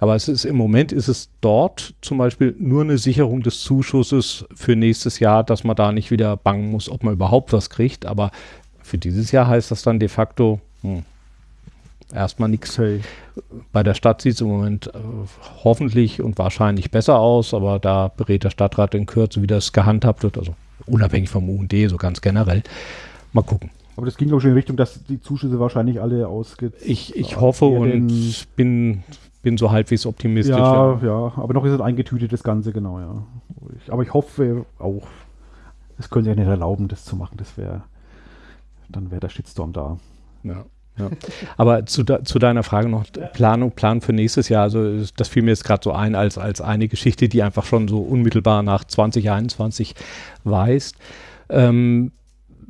Aber es ist im Moment ist es dort zum Beispiel nur eine Sicherung des Zuschusses für nächstes Jahr, dass man da nicht wieder bangen muss, ob man überhaupt was kriegt. Aber für dieses Jahr heißt das dann de facto hm, erstmal nichts. Hey. Bei der Stadt sieht es im Moment äh, hoffentlich und wahrscheinlich besser aus, aber da berät der Stadtrat in Kürze, wie das gehandhabt wird. Also unabhängig vom UND, so ganz generell. Mal gucken. Aber das ging auch schon in Richtung, dass die Zuschüsse wahrscheinlich alle ausge. Ich, ich hoffe und bin bin so halbwegs optimistisch. Ja, ja, ja, aber noch ist es eingetütet, das Ganze, genau, ja. Ich, aber ich hoffe auch, es können sie ja nicht erlauben, das zu machen. Das wäre, dann wäre der Shitstorm da. Ja. Ja. Aber zu, de, zu, deiner Frage noch, Planung, Plan für nächstes Jahr, also das fiel mir jetzt gerade so ein als, als eine Geschichte, die einfach schon so unmittelbar nach 2021 weist. Ähm,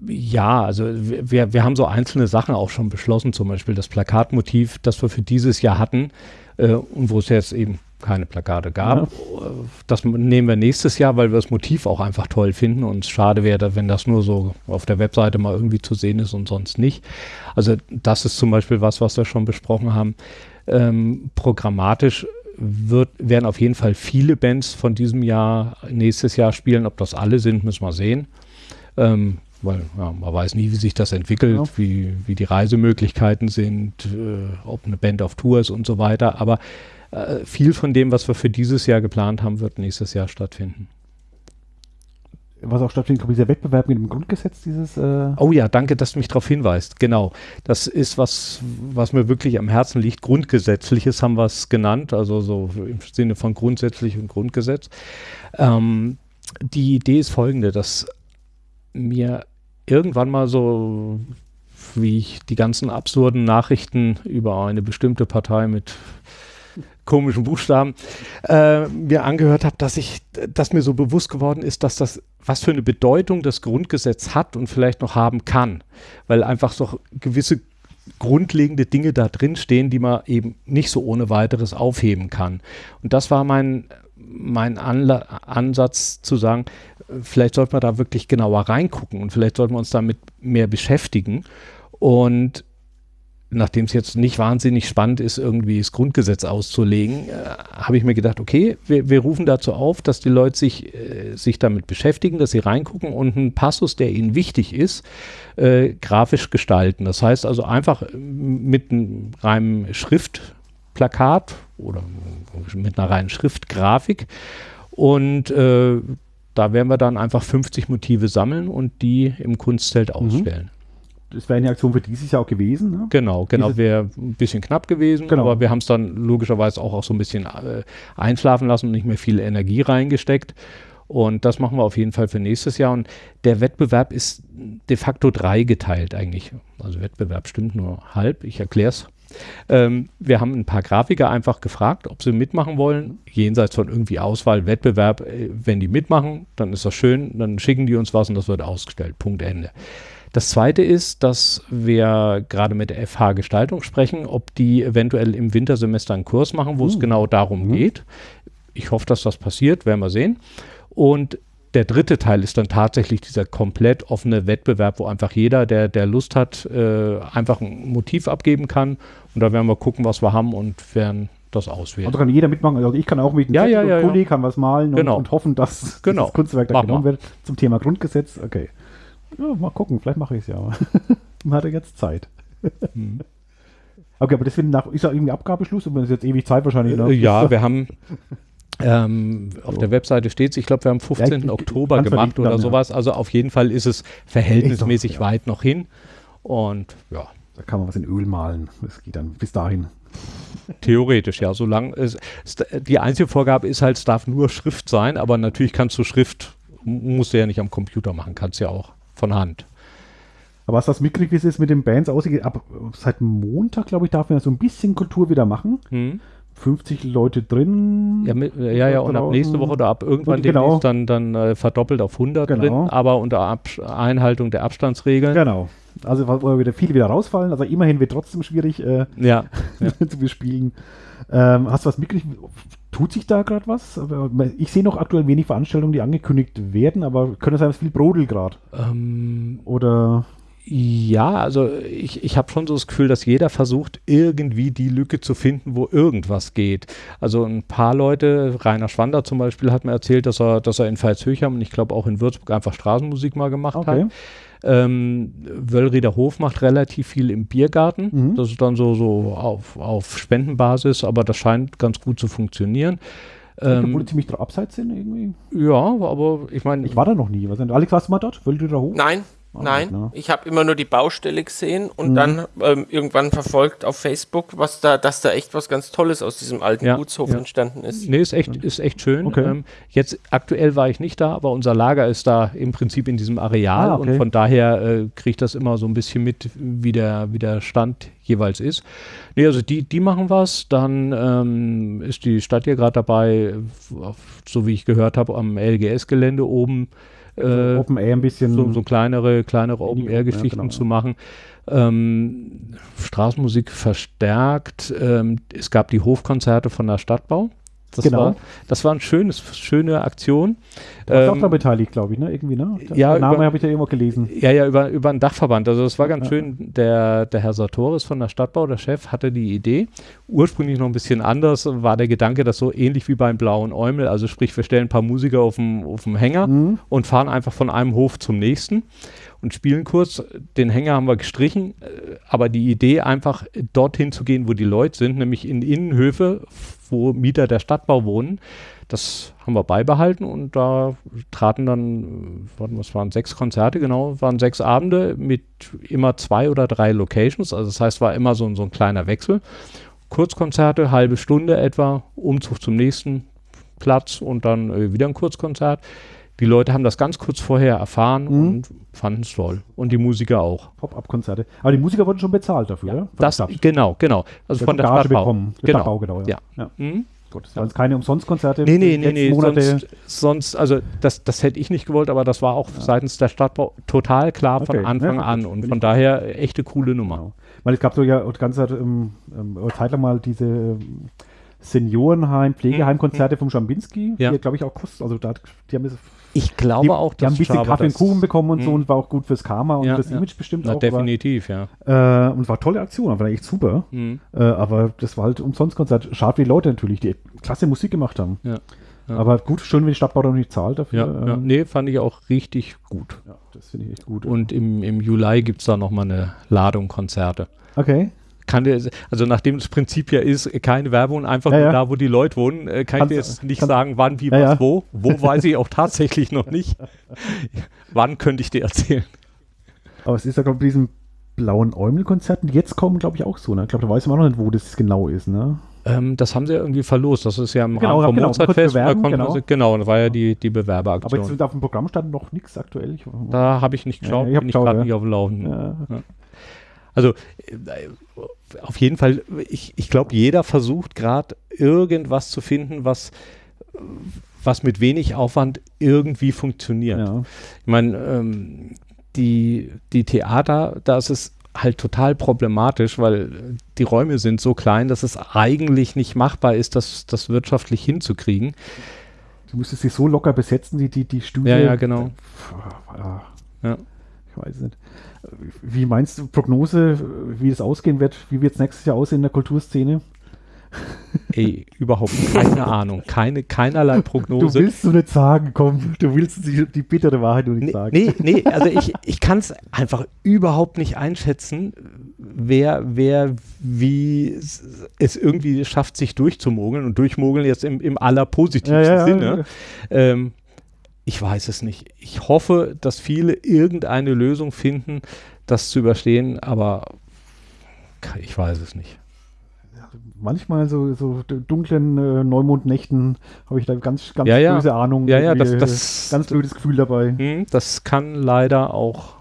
ja, also wir, wir haben so einzelne Sachen auch schon beschlossen, zum Beispiel das Plakatmotiv, das wir für dieses Jahr hatten, äh, und wo es jetzt eben keine Plakate gab. Ja. Das nehmen wir nächstes Jahr, weil wir das Motiv auch einfach toll finden und es schade wäre, wenn das nur so auf der Webseite mal irgendwie zu sehen ist und sonst nicht. Also das ist zum Beispiel was, was wir schon besprochen haben. Ähm, programmatisch wird, werden auf jeden Fall viele Bands von diesem Jahr nächstes Jahr spielen. Ob das alle sind, müssen wir sehen. Ähm, weil ja, man weiß nie, wie sich das entwickelt, ja. wie, wie die Reisemöglichkeiten sind, äh, ob eine Band auf Tour ist und so weiter. Aber äh, viel von dem, was wir für dieses Jahr geplant haben, wird nächstes Jahr stattfinden. was auch stattfindet, glaube ich, dieser Wettbewerb mit dem Grundgesetz, dieses. Äh oh ja, danke, dass du mich darauf hinweist. Genau. Das ist was, was mir wirklich am Herzen liegt. Grundgesetzliches haben wir es genannt, also so im Sinne von grundsätzlich und Grundgesetz. Ähm, die Idee ist folgende, dass mir irgendwann mal so, wie ich die ganzen absurden Nachrichten über eine bestimmte Partei mit komischen Buchstaben äh, mir angehört habe, dass ich, dass mir so bewusst geworden ist, dass das, was für eine Bedeutung das Grundgesetz hat und vielleicht noch haben kann, weil einfach so gewisse grundlegende Dinge da drin stehen, die man eben nicht so ohne weiteres aufheben kann. Und das war mein, mein Anla Ansatz zu sagen, vielleicht sollte man da wirklich genauer reingucken und vielleicht sollten wir uns damit mehr beschäftigen. Und nachdem es jetzt nicht wahnsinnig spannend ist, irgendwie das Grundgesetz auszulegen, äh, habe ich mir gedacht, okay, wir, wir, rufen dazu auf, dass die Leute sich, äh, sich damit beschäftigen, dass sie reingucken und einen Passus, der ihnen wichtig ist, äh, grafisch gestalten. Das heißt also einfach mit einem reinen Schriftplakat oder mit einer reinen Schriftgrafik und äh, da werden wir dann einfach 50 Motive sammeln und die im Kunstzelt mhm. ausstellen das wäre eine Aktion für dieses Jahr auch gewesen. Ne? Genau, genau, wäre ein bisschen knapp gewesen, genau. aber wir haben es dann logischerweise auch, auch so ein bisschen äh, einschlafen lassen und nicht mehr viel Energie reingesteckt. Und das machen wir auf jeden Fall für nächstes Jahr. Und der Wettbewerb ist de facto dreigeteilt eigentlich. Also Wettbewerb stimmt nur halb, ich erkläre es. Ähm, wir haben ein paar Grafiker einfach gefragt, ob sie mitmachen wollen, jenseits von irgendwie Auswahl, Wettbewerb. Äh, wenn die mitmachen, dann ist das schön, dann schicken die uns was und das wird ausgestellt. Punkt Ende. Das zweite ist, dass wir gerade mit der FH Gestaltung sprechen, ob die eventuell im Wintersemester einen Kurs machen, wo es hm. genau darum mhm. geht. Ich hoffe, dass das passiert, werden wir sehen. Und der dritte Teil ist dann tatsächlich dieser komplett offene Wettbewerb, wo einfach jeder, der, der Lust hat, äh, einfach ein Motiv abgeben kann. Und da werden wir gucken, was wir haben und werden das auswählen. Und da kann jeder mitmachen. Also ich kann auch mit einem ja, ja, ja, Kuli, ja. kann was malen genau. und, und, hoffen, dass genau. das Kunstwerk da genommen wird zum Thema Grundgesetz. Okay. Ja, mal gucken, vielleicht mache ich es ja. Man hat ja jetzt Zeit. Hm. Okay, aber deswegen nach, ist ja irgendwie Abgabeschluss und es ist jetzt ewig Zeit wahrscheinlich. Ne? Ja, wir haben ähm, auf so. der Webseite steht es, ich glaube, wir haben 15. Ja, ich, Oktober gemacht oder dann, sowas. Also auf jeden Fall ist es verhältnismäßig doch, weit noch hin. Und ja. Da kann man was in Öl malen. Das geht dann bis dahin. Theoretisch, ja. Solange es, die einzige Vorgabe ist halt, es darf nur Schrift sein, aber natürlich kannst du Schrift, musst du ja nicht am Computer machen, kannst ja auch von Hand. Aber du das mitgekriegt, wie es jetzt mit den Bands aussieht? Ab, seit Montag, glaube ich, darf man ja so ein bisschen Kultur wieder machen. Hm. 50 Leute drin. Ja, mit, ja, ja und ab nächste Woche oder ab irgendwann genau. dann, dann äh, verdoppelt auf 100 genau. drin, aber unter ab Einhaltung der Abstandsregeln. Genau. Also wo wieder viele wieder rausfallen, aber immerhin wird trotzdem schwierig äh, ja, ja. zu bespielen. Ähm, hast du was mitgekriegt? Tut sich da gerade was? Ich sehe noch aktuell wenig Veranstaltungen, die angekündigt werden, aber könnte sein, dass viel brodelt gerade. Ähm, Oder. Ja, also ich, ich habe schon so das Gefühl, dass jeder versucht, irgendwie die Lücke zu finden, wo irgendwas geht. Also ein paar Leute, Rainer Schwander zum Beispiel, hat mir erzählt, dass er, dass er in Veitshöchheim und ich glaube auch in Würzburg einfach Straßenmusik mal gemacht okay. hat. Ähm, Wöllrieder Hof macht relativ viel im Biergarten. Mhm. Das ist dann so, so auf, auf Spendenbasis, aber das scheint ganz gut zu funktionieren. Ähm, obwohl die ziemlich abseits sind irgendwie. Ja, aber ich meine. Ich war da noch nie. Was Alex, warst du mal dort? Wöllrieder Hof? Nein, Nein, ne? ich habe immer nur die Baustelle gesehen und mhm. dann ähm, irgendwann verfolgt auf Facebook, was da, dass da echt was ganz Tolles aus diesem alten ja, Gutshof ja. entstanden ist. Nee, ist echt, ist echt schön. Okay. Ähm, jetzt aktuell war ich nicht da, aber unser Lager ist da im Prinzip in diesem Areal ah, okay. und von daher äh, kriege ich das immer so ein bisschen mit, wie der, wie der Stand jeweils ist. Nee, also die, die machen was. Dann ähm, ist die Stadt hier gerade dabei, so wie ich gehört habe, am LGS-Gelände oben äh, Open Air ein bisschen. So, so kleinere, kleinere Open Air Geschichten ja, genau, zu machen. Ähm, Straßenmusik verstärkt. Ähm, es gab die Hofkonzerte von der Stadtbau. Das genau. War, das war eine schönes, schöne Aktion. Du warst ähm, auch da beteiligt, glaube ich, ne? Irgendwie, ne? Der ja, Name habe ich ja irgendwo gelesen. Ja, ja, über, über einen Dachverband. Also das war ganz ja. schön. Der, der Herr Sartoris von der Stadtbau, der Chef, hatte die Idee. Ursprünglich noch ein bisschen anders war der Gedanke, dass so ähnlich wie beim Blauen Eumel, also sprich, wir stellen ein paar Musiker auf dem, auf dem Hänger mhm. und fahren einfach von einem Hof zum nächsten. Und spielen kurz. Den Hänger haben wir gestrichen, äh, aber die Idee einfach dorthin zu gehen, wo die Leute sind, nämlich in Innenhöfe, wo Mieter der Stadtbau wohnen, das haben wir beibehalten und da traten dann, was waren sechs Konzerte, genau, waren sechs Abende mit immer zwei oder drei Locations. Also das heißt, war immer so, so ein kleiner Wechsel. Kurzkonzerte, halbe Stunde etwa, Umzug zum nächsten Platz und dann äh, wieder ein Kurzkonzert. Die Leute haben das ganz kurz vorher erfahren mhm. und fanden es toll. Und die Musiker auch. Pop-up-Konzerte. Aber die Musiker wurden schon bezahlt dafür, ja, Das, genau, genau. Also von der Stadtbau. Bekommen. Der genau. Stadtbau, genau. Ja. ja. Mhm. Gut, das waren ja. keine Umsonstkonzerte. Nee, nee, nee, nee. Sonst, sonst, also das, das hätte ich nicht gewollt, aber das war auch ja. seitens der Stadtbau total klar okay. von Anfang ja, an und von daher echte coole Nummer. Genau. Weil es gab so ja ganz ähm, ähm, Zeit lang mal diese ähm, Seniorenheim, Pflegeheimkonzerte mhm. vom Schambinski, ja. die glaube ich auch kosten, also da, die haben ich glaube die, auch, die haben ein bisschen Kaffee und Kuchen bekommen und mh. so und war auch gut fürs Karma und ja, fürs ja. Image bestimmt Na, auch. Definitiv, war, ja. Äh, und war tolle Aktion, war echt super. Mhm. Äh, aber das war halt umsonst Konzert. Schade, wie die Leute natürlich, die klasse Musik gemacht haben. Ja. Ja. Aber gut, schön, wenn die Stadtbau da nicht zahlt dafür. Ja, ja. Ähm, Nee, fand ich auch richtig gut. Ja, das finde ich echt gut. Und im, im Juli gibt es da nochmal eine Ladung Konzerte. Okay kann der, also nachdem das Prinzip ja ist, keine Werbung, einfach ja, nur ja. da, wo die Leute wohnen, äh, kann kannst, ich jetzt nicht sagen, wann, wie, ja, was, wo. Wo weiß ich auch tatsächlich noch nicht. wann könnte ich dir erzählen? Aber es ist ja, glaube ich, bei diesen blauen Eumel-Konzerten, die jetzt kommen, glaube ich, auch so. Ne? Ich glaube, da weiß man auch noch nicht, wo das genau ist. Ne? Ähm, das haben sie ja irgendwie verlost. Das ist ja im genau, Rahmen vom genau, Mozartfest. Da genau. Sie, genau, da war ja die, die Bewerberaktion. Aber jetzt auf dem Programm stand noch nichts aktuell. Ich, da habe ich nicht geschaut, ja, ich bin ich gerade nicht auf dem Laufenden. Ja. Also äh, auf jeden Fall, ich, ich glaube, jeder versucht gerade irgendwas zu finden, was, was mit wenig Aufwand irgendwie funktioniert. Ja. Ich meine, ähm, die, die Theater, da ist es halt total problematisch, weil die Räume sind so klein, dass es eigentlich nicht machbar ist, das, das wirtschaftlich hinzukriegen. Du müsstest sie so locker besetzen, die, die, die Studie. Ja, ja, genau. Ja. Ich weiß nicht. Wie meinst du, Prognose, wie es ausgehen wird? Wie wird es nächstes Jahr aussehen in der Kulturszene? Ey, überhaupt keine Ahnung. Keine, keinerlei Prognose. Du willst so nicht sagen, komm. Du willst die, die bittere Wahrheit nur nicht nee, sagen. Nee, nee, also ich, ich kann es einfach überhaupt nicht einschätzen, wer, wer wie es irgendwie schafft, sich durchzumogeln und durchmogeln jetzt im, im allerpositivsten ja, ja, Sinne. Ja. Ähm, ich weiß es nicht. Ich hoffe, dass viele irgendeine Lösung finden, das zu überstehen, aber ich weiß es nicht. Manchmal so, so dunklen äh, Neumondnächten habe ich da ganz, ganz ja, ja. böse Ahnung. Ja, ja, das, das, ganz blödes Gefühl dabei. Hm, das kann leider auch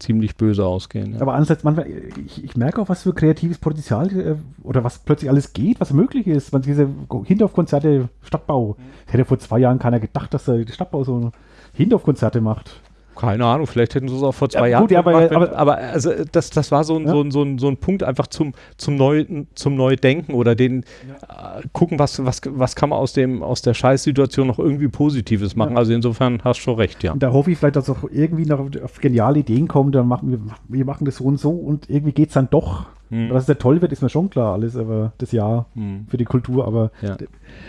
ziemlich böse ausgehen. Ja. Aber andererseits, manchmal, ich, ich, merke auch, was für kreatives Potenzial äh, oder was plötzlich alles geht, was möglich ist. Man, diese Hindorf-Konzerte, Stadtbau. Mhm. Hätte vor zwei Jahren keiner gedacht, dass der Stadtbau so Hindorf-Konzerte macht. Keine Ahnung, vielleicht hätten sie es auch vor zwei ja, Jahren gut, ja, gemacht. Aber, aber, aber, also das, das war so ein, ja. so, ein, so, ein, so ein Punkt einfach zum, zum, Neu, zum Neudenken oder den äh, gucken, was, was, was kann man aus, dem, aus der Scheißsituation noch irgendwie Positives machen. Also insofern hast du schon recht, ja. Und da hoffe ich vielleicht, dass auch irgendwie noch auf geniale Ideen kommen, dann machen wir, wir machen das so und so und irgendwie geht es dann doch. Hm. Dass es ja toll wird, ist mir schon klar, alles, aber das Jahr hm. für die Kultur. Aber ja.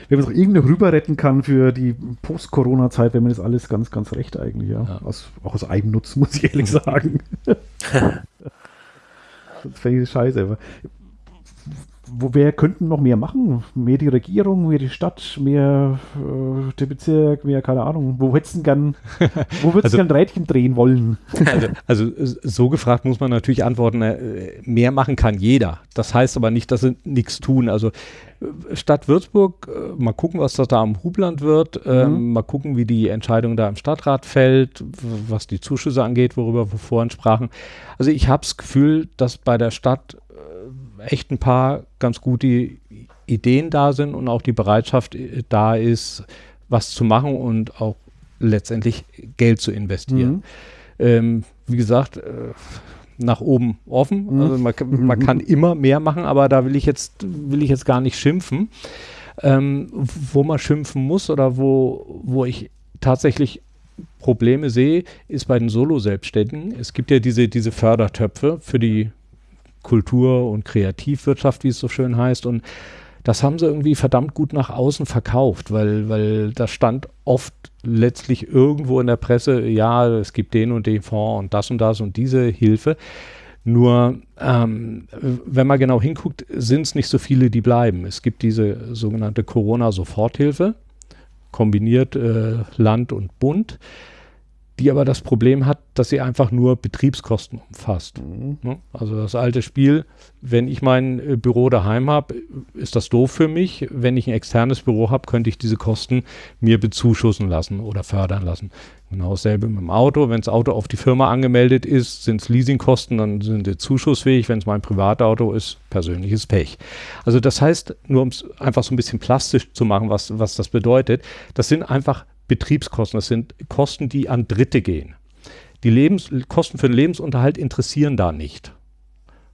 wenn man es auch irgendwie rüber retten kann für die Post-Corona-Zeit, wäre mir das alles ganz, ganz recht eigentlich, ja. ja. Aus, auch aus Eigennutz, muss ich ehrlich sagen. das fände ich scheiße. Aber wo wer könnten noch mehr machen? Mehr die Regierung, mehr die Stadt, mehr äh, der Bezirk, mehr keine Ahnung. Wo hättest du gern, wo würdest also, du gern Rädchen drehen wollen? Also, also, so gefragt muss man natürlich antworten, äh, mehr machen kann jeder. Das heißt aber nicht, dass sie nichts tun. Also äh, Stadt Würzburg, äh, mal gucken, was das da am Hubland wird, ähm, mhm. mal gucken, wie die Entscheidung da im Stadtrat fällt, was die Zuschüsse angeht, worüber wir vorhin sprachen. Also ich habe das Gefühl, dass bei der Stadt echt ein paar ganz gute Ideen da sind und auch die Bereitschaft äh, da ist, was zu machen und auch letztendlich Geld zu investieren. Mhm. Ähm, wie gesagt, äh, nach oben offen. Mhm. Also man, man, kann immer mehr machen, aber da will ich jetzt, will ich jetzt gar nicht schimpfen. Ähm, wo man schimpfen muss oder wo, wo ich tatsächlich Probleme sehe, ist bei den Solo-Selbstständigen. Es gibt ja diese, diese Fördertöpfe für die Kultur- und Kreativwirtschaft, wie es so schön heißt. Und das haben sie irgendwie verdammt gut nach außen verkauft, weil, weil da stand oft letztlich irgendwo in der Presse, ja, es gibt den und den Fonds und das und das und diese Hilfe. Nur, ähm, wenn man genau hinguckt, sind es nicht so viele, die bleiben. Es gibt diese sogenannte Corona-Soforthilfe, kombiniert äh, Land und Bund die aber das Problem hat, dass sie einfach nur Betriebskosten umfasst. Mhm. Ne? Also das alte Spiel, wenn ich mein äh, Büro daheim habe, ist das doof für mich. Wenn ich ein externes Büro habe, könnte ich diese Kosten mir bezuschussen lassen oder fördern lassen. Genau dasselbe mit dem Auto. Wenn das Auto auf die Firma angemeldet ist, sind es Leasingkosten, dann sind sie zuschussfähig. Wenn es mein Privatauto ist, persönliches Pech. Also das heißt, nur um es einfach so ein bisschen plastisch zu machen, was, was das bedeutet, das sind einfach Betriebskosten. Das sind Kosten, die an Dritte gehen. Die Lebens Kosten für den Lebensunterhalt interessieren da nicht.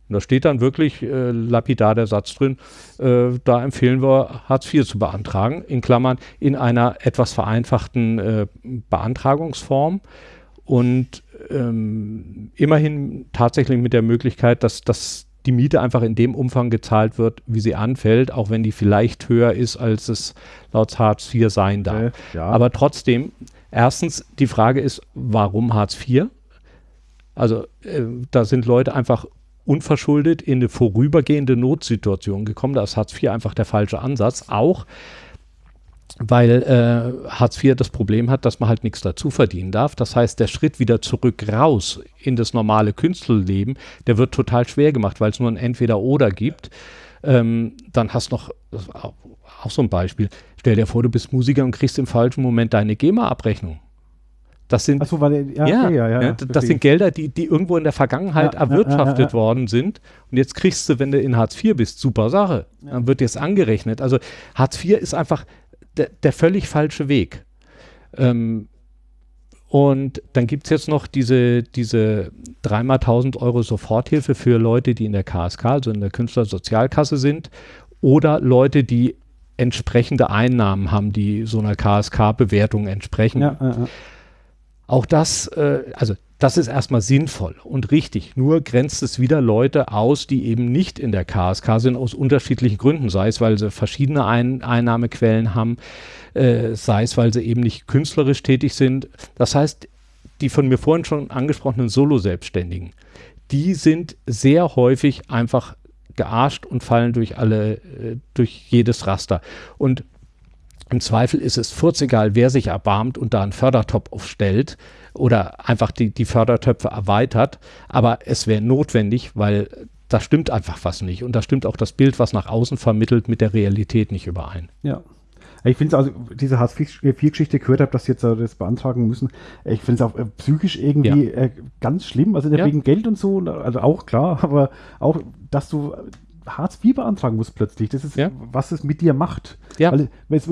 Und da steht dann wirklich äh, lapidar der Satz drin, äh, da empfehlen wir, Hartz IV zu beantragen, in Klammern in einer etwas vereinfachten äh, Beantragungsform und ähm, immerhin tatsächlich mit der Möglichkeit, dass, dass die Miete einfach in dem Umfang gezahlt wird, wie sie anfällt, auch wenn die vielleicht höher ist, als es laut Hartz IV sein darf. Okay, ja. Aber trotzdem, erstens, die Frage ist, warum Hartz IV? Also äh, da sind Leute einfach unverschuldet in eine vorübergehende Notsituation gekommen. Da ist Hartz IV einfach der falsche Ansatz. Auch weil äh, Hartz IV das Problem hat, dass man halt nichts dazu verdienen darf. Das heißt, der Schritt wieder zurück raus in das normale Künstlerleben, der wird total schwer gemacht, weil es nur ein Entweder-Oder gibt. Ähm, dann hast du noch, auch, auch so ein Beispiel, stell dir vor, du bist Musiker und kriegst im falschen Moment deine GEMA-Abrechnung. Das sind, so, weil, ja, ja, okay, ja, ja, das sind Gelder, die, die irgendwo in der Vergangenheit erwirtschaftet worden sind. Und jetzt kriegst du, wenn du in Hartz IV bist, super Sache. Dann wird dir es angerechnet. Also Hartz IV ist einfach der, der völlig falsche Weg. Ähm, und dann gibt es jetzt noch diese, diese dreimal 1000 Euro Soforthilfe für Leute, die in der KSK, also in der Künstlersozialkasse sind, oder Leute, die entsprechende Einnahmen haben, die so einer KSK-Bewertung entsprechen. Ja, ja, ja. Auch das, äh, also das ist erstmal sinnvoll und richtig. Nur grenzt es wieder Leute aus, die eben nicht in der KSK sind, aus unterschiedlichen Gründen. Sei es, weil sie verschiedene Ein Einnahmequellen haben, äh, sei es, weil sie eben nicht künstlerisch tätig sind. Das heißt, die von mir vorhin schon angesprochenen Solo-Selbstständigen, die sind sehr häufig einfach gearscht und fallen durch alle, äh, durch jedes Raster. Und im Zweifel ist es furzegal, wer sich erbarmt und da einen Fördertopf aufstellt oder einfach die, die Fördertöpfe erweitert. Aber es wäre notwendig, weil da stimmt einfach was nicht. Und da stimmt auch das Bild, was nach außen vermittelt, mit der Realität nicht überein. Ja. Ich finde es also, diese Hartz-IV-Geschichte gehört habe, dass sie jetzt äh, das beantragen müssen. Ich finde es auch äh, psychisch irgendwie ja. äh, ganz schlimm. Also ja. wegen Geld und so, also auch klar, aber auch, dass du Hartz IV beantragen musst plötzlich. Das ist, ja. was es mit dir macht. Ja. Weil,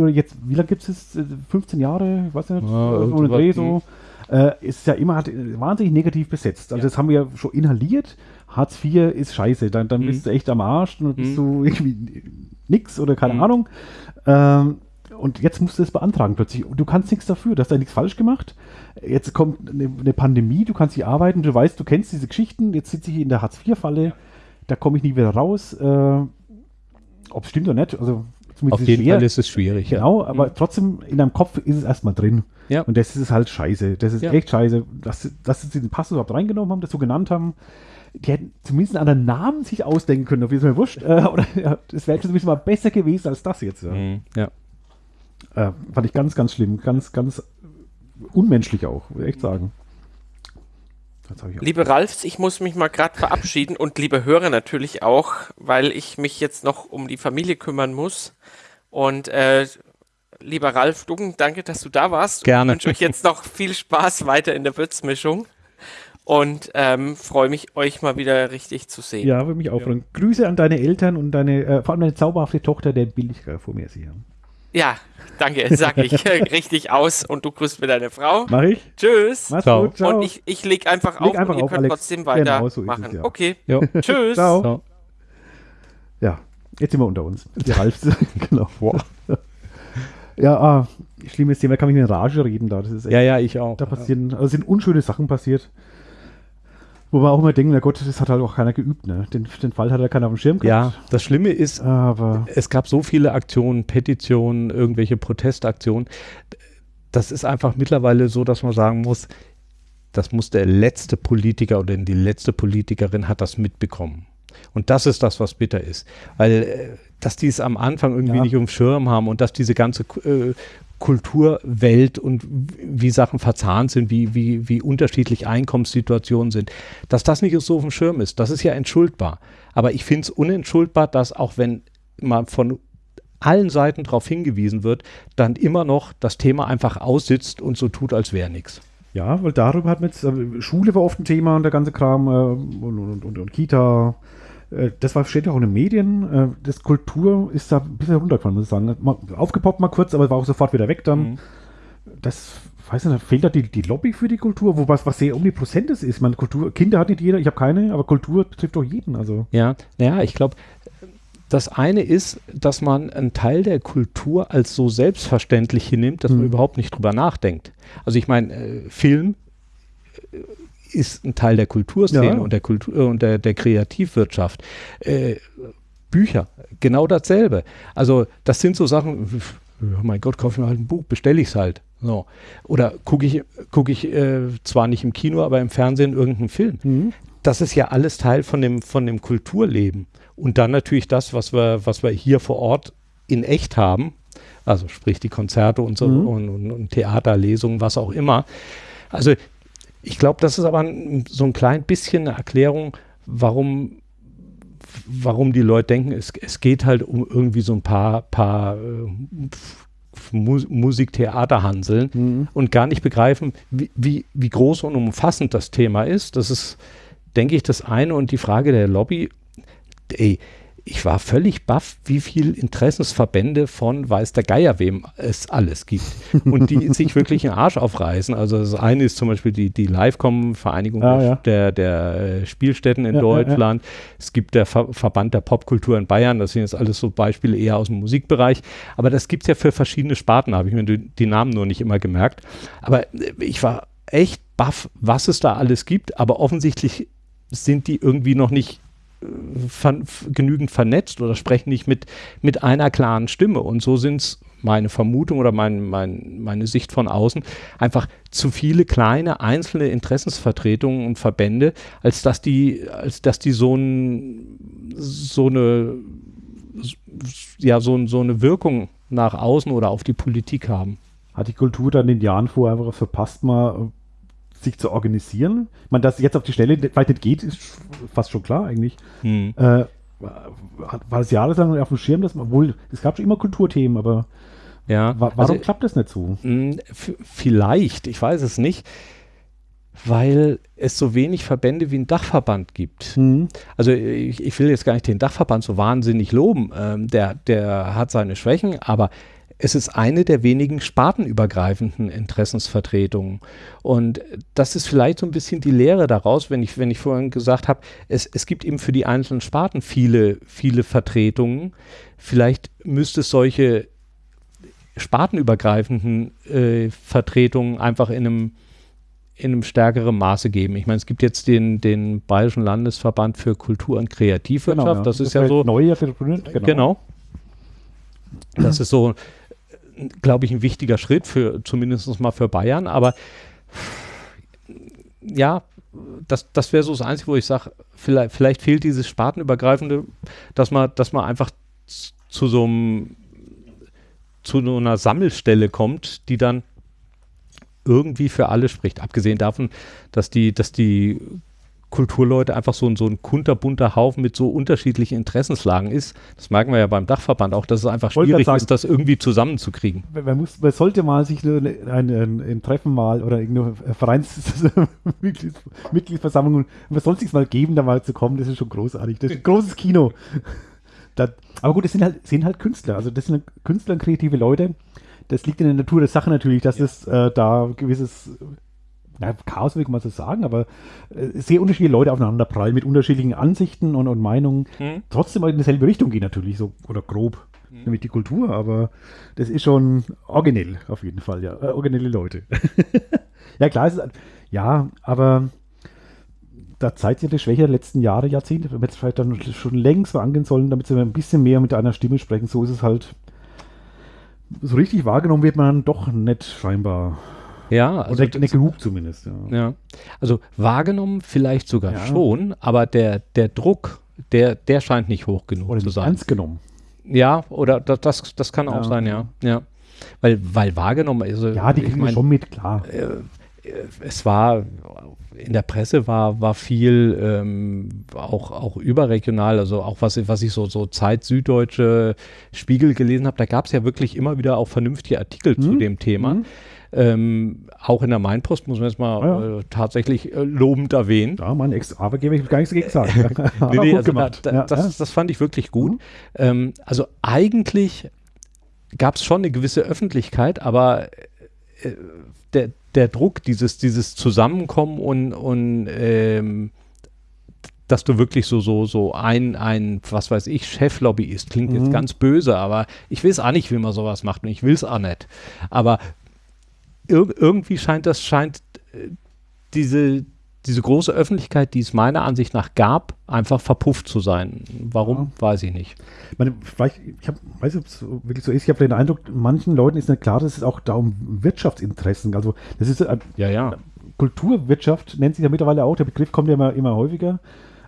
jetzt, wie lange gibt es 15 Jahre? Ich weiß nicht, ja, ohne Dreh so. Äh, ist ja immer hat, wahnsinnig negativ besetzt. Also ja. das haben wir ja schon inhaliert. Hartz IV ist scheiße. Dann, dann mhm. bist du echt am Arsch. Dann bist mhm. du irgendwie nix oder keine mhm. Ahnung. Ähm, und jetzt musst du es beantragen plötzlich. Du kannst nichts dafür, du hast da nichts falsch gemacht. Jetzt kommt eine, eine Pandemie, du kannst nicht arbeiten, du weißt, du kennst diese Geschichten, jetzt sitze ich in der Hartz-IV-Falle, da komme ich nie wieder raus. Äh, Ob es stimmt oder nicht, also auf jeden schwer. Fall ist es schwierig. Genau, ja. aber mhm. trotzdem in deinem Kopf ist es erstmal drin. Ja. Und das ist halt scheiße. Das ist ja. echt scheiße, dass, dass sie den Pass überhaupt reingenommen haben, das so genannt haben. Die hätten zumindest einen anderen Namen sich ausdenken können, auf jeden Fall wurscht. Äh, oder ja, das wäre zumindest mal besser gewesen als das jetzt. Ja. Mhm. ja. Äh, fand ich ganz, ganz schlimm. Ganz, ganz unmenschlich auch, würde ich echt sagen. Liebe Ralfs, ich muss mich mal gerade verabschieden und liebe Hörer natürlich auch, weil ich mich jetzt noch um die Familie kümmern muss. Und äh, lieber Ralf Duggen, danke, dass du da warst. Gerne. Ich wünsche euch jetzt noch viel Spaß weiter in der Würzmischung und ähm, freue mich, euch mal wieder richtig zu sehen. Ja, würde mich auch freuen. Ja. Grüße an deine Eltern und deine, äh, vor allem deine zauberhafte Tochter, der will ich gerade vor mir sehen. Ja, danke, sag ich richtig aus und du grüßt mir deine Frau. Mach ich. Tschüss. Mach's ciao. gut, ciao. Und ich, ich leg einfach leg auf einfach und ihr auf, könnt Alex. trotzdem weitermachen. Genau, so es, ja. Okay. Tschüss. Ciao. ciao. Ja, jetzt sind wir unter uns. Die Ralfs. genau. Wow. Ja, ah, schlimmes Thema, da kann ich in Rage reden da. Das ist echt, ja, ja, ich auch. Da passieren, also sind unschöne Sachen passiert Wo wir auch immer denken, na Gott, das hat halt auch keiner geübt, ne? Den, den Fall hat ja keiner auf dem Schirm gehabt. Ja, das Schlimme ist, aber es gab so viele Aktionen, Petitionen, irgendwelche Protestaktionen. Das ist einfach mittlerweile so, dass man sagen muss, das muss der letzte Politiker oder die letzte Politikerin hat das mitbekommen. Und das ist das, was bitter ist. Weil, äh, dass die es am Anfang irgendwie ja. nicht um Schirm haben und dass diese ganze äh, Kulturwelt und wie Sachen verzahnt sind, wie, wie, wie unterschiedlich Einkommenssituationen sind, dass das nicht so auf dem Schirm ist, das ist ja entschuldbar. Aber ich finde es unentschuldbar, dass auch wenn man von allen Seiten darauf hingewiesen wird, dann immer noch das Thema einfach aussitzt und so tut, als wäre nichts. Ja, weil darüber hat man jetzt, äh, Schule war oft ein Thema und der ganze Kram äh, und, und, und, und, Kita, das war, steht ja auch in den Medien. Äh, das Kultur ist da ein bisschen runtergefallen, muss ich sagen. Mal, aufgepoppt mal kurz, aber war auch sofort wieder weg dann. Mhm. Das, weiß nicht, fehlt da die, die Lobby für die Kultur, wo was, was sehr omnipräsent ist. Meine, Kultur, Kinder hat nicht jeder, ich habe keine, aber Kultur betrifft doch jeden. Also. Ja, naja, ich glaube, das eine ist, dass man einen Teil der Kultur als so selbstverständlich hinnimmt, dass mhm. man überhaupt nicht drüber nachdenkt. Also ich meine, äh, Film äh, ist ein Teil der Kulturszene ja. und der Kultur äh, und der, der Kreativwirtschaft. Äh, Bücher, genau dasselbe. Also das sind so Sachen, oh mein Gott, kaufe ich mir halt ein Buch, bestelle ich es halt. So. Oder gucke ich, guck ich äh, zwar nicht im Kino, aber im Fernsehen irgendeinen Film. Mhm. Das ist ja alles Teil von dem, von dem Kulturleben. Und dann natürlich das, was wir, was wir hier vor Ort in echt haben, also sprich die Konzerte und so mhm. und, und, und Theaterlesungen, was auch immer. Also ich glaube, das ist aber ein, so ein klein bisschen eine Erklärung, warum, warum die Leute denken, es, es geht halt um irgendwie so ein paar, paar äh, Musiktheaterhanseln mhm. und gar nicht begreifen, wie, wie, wie groß und umfassend das Thema ist. Das ist, denke ich, das eine. Und die Frage der Lobby, ey, ich war völlig baff, wie viel Interessensverbände von weiß der Geier wem es alles gibt und die sich wirklich einen Arsch aufreißen. Also das eine ist zum Beispiel die, die Livecom, Vereinigung ah, ja. der, der äh, Spielstätten in ja, Deutschland. Ja, es gibt der Ver Verband der Popkultur in Bayern, das sind jetzt alles so Beispiele eher aus dem Musikbereich. Aber das gibt es ja für verschiedene Sparten, habe ich mir die, die Namen nur nicht immer gemerkt. Aber äh, ich war echt baff, was es da alles gibt, aber offensichtlich sind die irgendwie noch nicht ver genügend vernetzt oder sprechen nicht mit, mit einer klaren Stimme. Und so sind es meine Vermutung oder mein, mein, meine Sicht von außen einfach zu viele kleine einzelne Interessensvertretungen und Verbände, als dass die, als dass die so, ein, so eine ja, so, so eine Wirkung nach außen oder auf die Politik haben. Hat die Kultur dann in den Jahren vorher einfach verpasst, mal sich zu organisieren. Meine, dass jetzt auf die Stelle vielleicht nicht geht, ist fast schon klar eigentlich. Hm. Äh, war es jahrelang auf dem Schirm, dass man wohl, es gab schon immer Kulturthemen, aber ja, wa warum also, klappt das nicht so? Hm, vielleicht, ich weiß es nicht, weil es so wenig Verbände wie ein Dachverband gibt. Mhm. Also ich, ich, will jetzt gar nicht den Dachverband so wahnsinnig loben, ähm, der, der hat seine Schwächen, aber es ist eine der wenigen spartenübergreifenden Interessensvertretungen. Und das ist vielleicht so ein bisschen die Lehre daraus, wenn ich, wenn ich vorhin gesagt habe, es, es gibt eben für die einzelnen Sparten viele, viele Vertretungen. Vielleicht müsste es solche spartenübergreifenden äh, Vertretungen einfach in einem, in einem stärkeren Maße geben. Ich meine, es gibt jetzt den, den Bayerischen Landesverband für Kultur und Kreativwirtschaft. Genau, ja. Das, das ist ja so. Neu genau. genau. Das ist so glaube ich, ein wichtiger Schritt für zumindest mal für Bayern. Aber ja, das, das wäre so das Einzige, wo ich sage, vielleicht, vielleicht fehlt dieses Spartenübergreifende, dass man, dass man einfach zu so einem zu einer Sammelstelle kommt, die dann irgendwie für alle spricht. Abgesehen davon, dass die, dass die Kulturleute einfach so, so ein kunterbunter Haufen mit so unterschiedlichen Interessenslagen ist. Das merken wir ja beim Dachverband auch, dass es einfach schwierig sagen, ist, das irgendwie zusammenzukriegen. Man, muss, man sollte mal sich ein, ein, ein Treffen mal oder irgendeine Vereinsmitgliedsversammlung, man soll sich mal geben, da mal zu kommen, das ist schon großartig. Das ist ein großes Kino. Das, aber gut, das sind halt, sind halt Künstler, also das sind Künstler und kreative Leute. Das liegt in der Natur der Sache natürlich, dass ja. es äh, da gewisses ja, Chaos will ich mal so sagen, aber äh, sehr unterschiedliche Leute aufeinander prallen mit unterschiedlichen Ansichten und, und Meinungen. Hm. Trotzdem in dieselbe Richtung gehen natürlich, so oder grob, hm. nämlich die Kultur, aber das ist schon originell auf jeden Fall, ja. Äh, originelle Leute. ja, klar, ist, ja, aber da zeigt sich die Schwäche der letzten Jahre, Jahrzehnte. Wir hätten vielleicht dann schon längst mal angehen sollen, damit sie ein bisschen mehr mit einer Stimme sprechen. So ist es halt. So richtig wahrgenommen wird man dann doch nicht scheinbar. Ja, also Oder nicht genug zumindest. Ja. Ja, also wahrgenommen vielleicht sogar Ja. schon, aber der, der Druck, der, der scheint nicht hoch genug Oder zu sein. ernst genommen. Ja, oder das, das, das kann auch Ja. sein, ja. ja. Weil, weil wahrgenommen, also Ja, die ich kriegen wir mein, schon mit, klar. Es war in der Presse war, war viel ähm, auch, auch überregional, also auch was, was ich so, so Zeit Süddeutsche Spiegel gelesen habe, da gab es ja wirklich immer wieder auch vernünftige Artikel zu Mhm. dem Thema. Mhm. Ähm, auch in der Mainpost muss man jetzt mal Ja. äh, tatsächlich äh, lobend erwähnen. Ja, mein Ex-Arbeitgeber, ich will gar nichts dagegen sagen. Nee, nee, also da, da, Ja, das, das fand ich wirklich gut. Mhm. Ähm, also eigentlich gab es schon eine gewisse Öffentlichkeit, aber äh, der, der Druck, dieses, dieses Zusammenkommen und, und ähm, dass du wirklich so, so, so ein, ein, was weiß ich, Cheflobbyist, klingt jetzt Mhm. ganz böse, aber ich weiß auch nicht, wie man sowas macht und ich will es auch nicht. Aber ir irgendwie scheint das, scheint äh, diese, diese große Öffentlichkeit, die es meiner Ansicht nach gab, einfach verpufft zu sein. Warum, weiß ich nicht. Ich meine, vielleicht, ich hab, weiß nicht, ob es wirklich so ist. Ich habe den Eindruck, manchen Leuten ist nicht klar, dass es auch da um Wirtschaftsinteressen. Also, das ist äh, Ja, ja. Kulturwirtschaft, nennt sich ja mittlerweile auch. Der Begriff kommt ja immer, immer häufiger.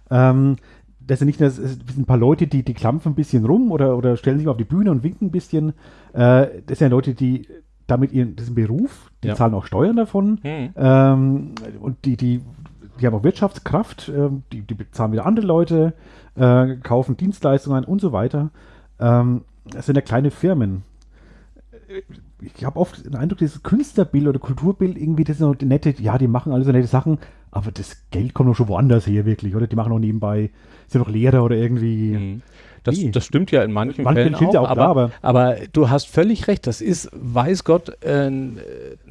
Ähm, das sind nicht nur das sind ein paar Leute, die, die klampfen ein bisschen rum oder, oder stellen sich mal auf die Bühne und winken ein bisschen. Äh, das sind ja Leute, die damit ihren, das ist ein Beruf, die Ja. zahlen auch Steuern davon. Hm. Ähm, und die, die, die haben auch Wirtschaftskraft, ähm, die, die bezahlen wieder andere Leute, äh, kaufen Dienstleistungen und so weiter. Ähm, das sind ja kleine Firmen. Ich habe oft den Eindruck, dieses Künstlerbild oder Kulturbild, irgendwie, das sind so nette, ja, die machen alle so nette Sachen, aber das Geld kommt doch schon woanders her, wirklich, oder? Die machen auch nebenbei, sind doch Lehrer oder irgendwie. Mhm. Das, das stimmt ja in manchen Manchen Fällen auch, ja auch, aber, klar, aber- aber du hast völlig recht, das ist, weiß Gott, äh, ein,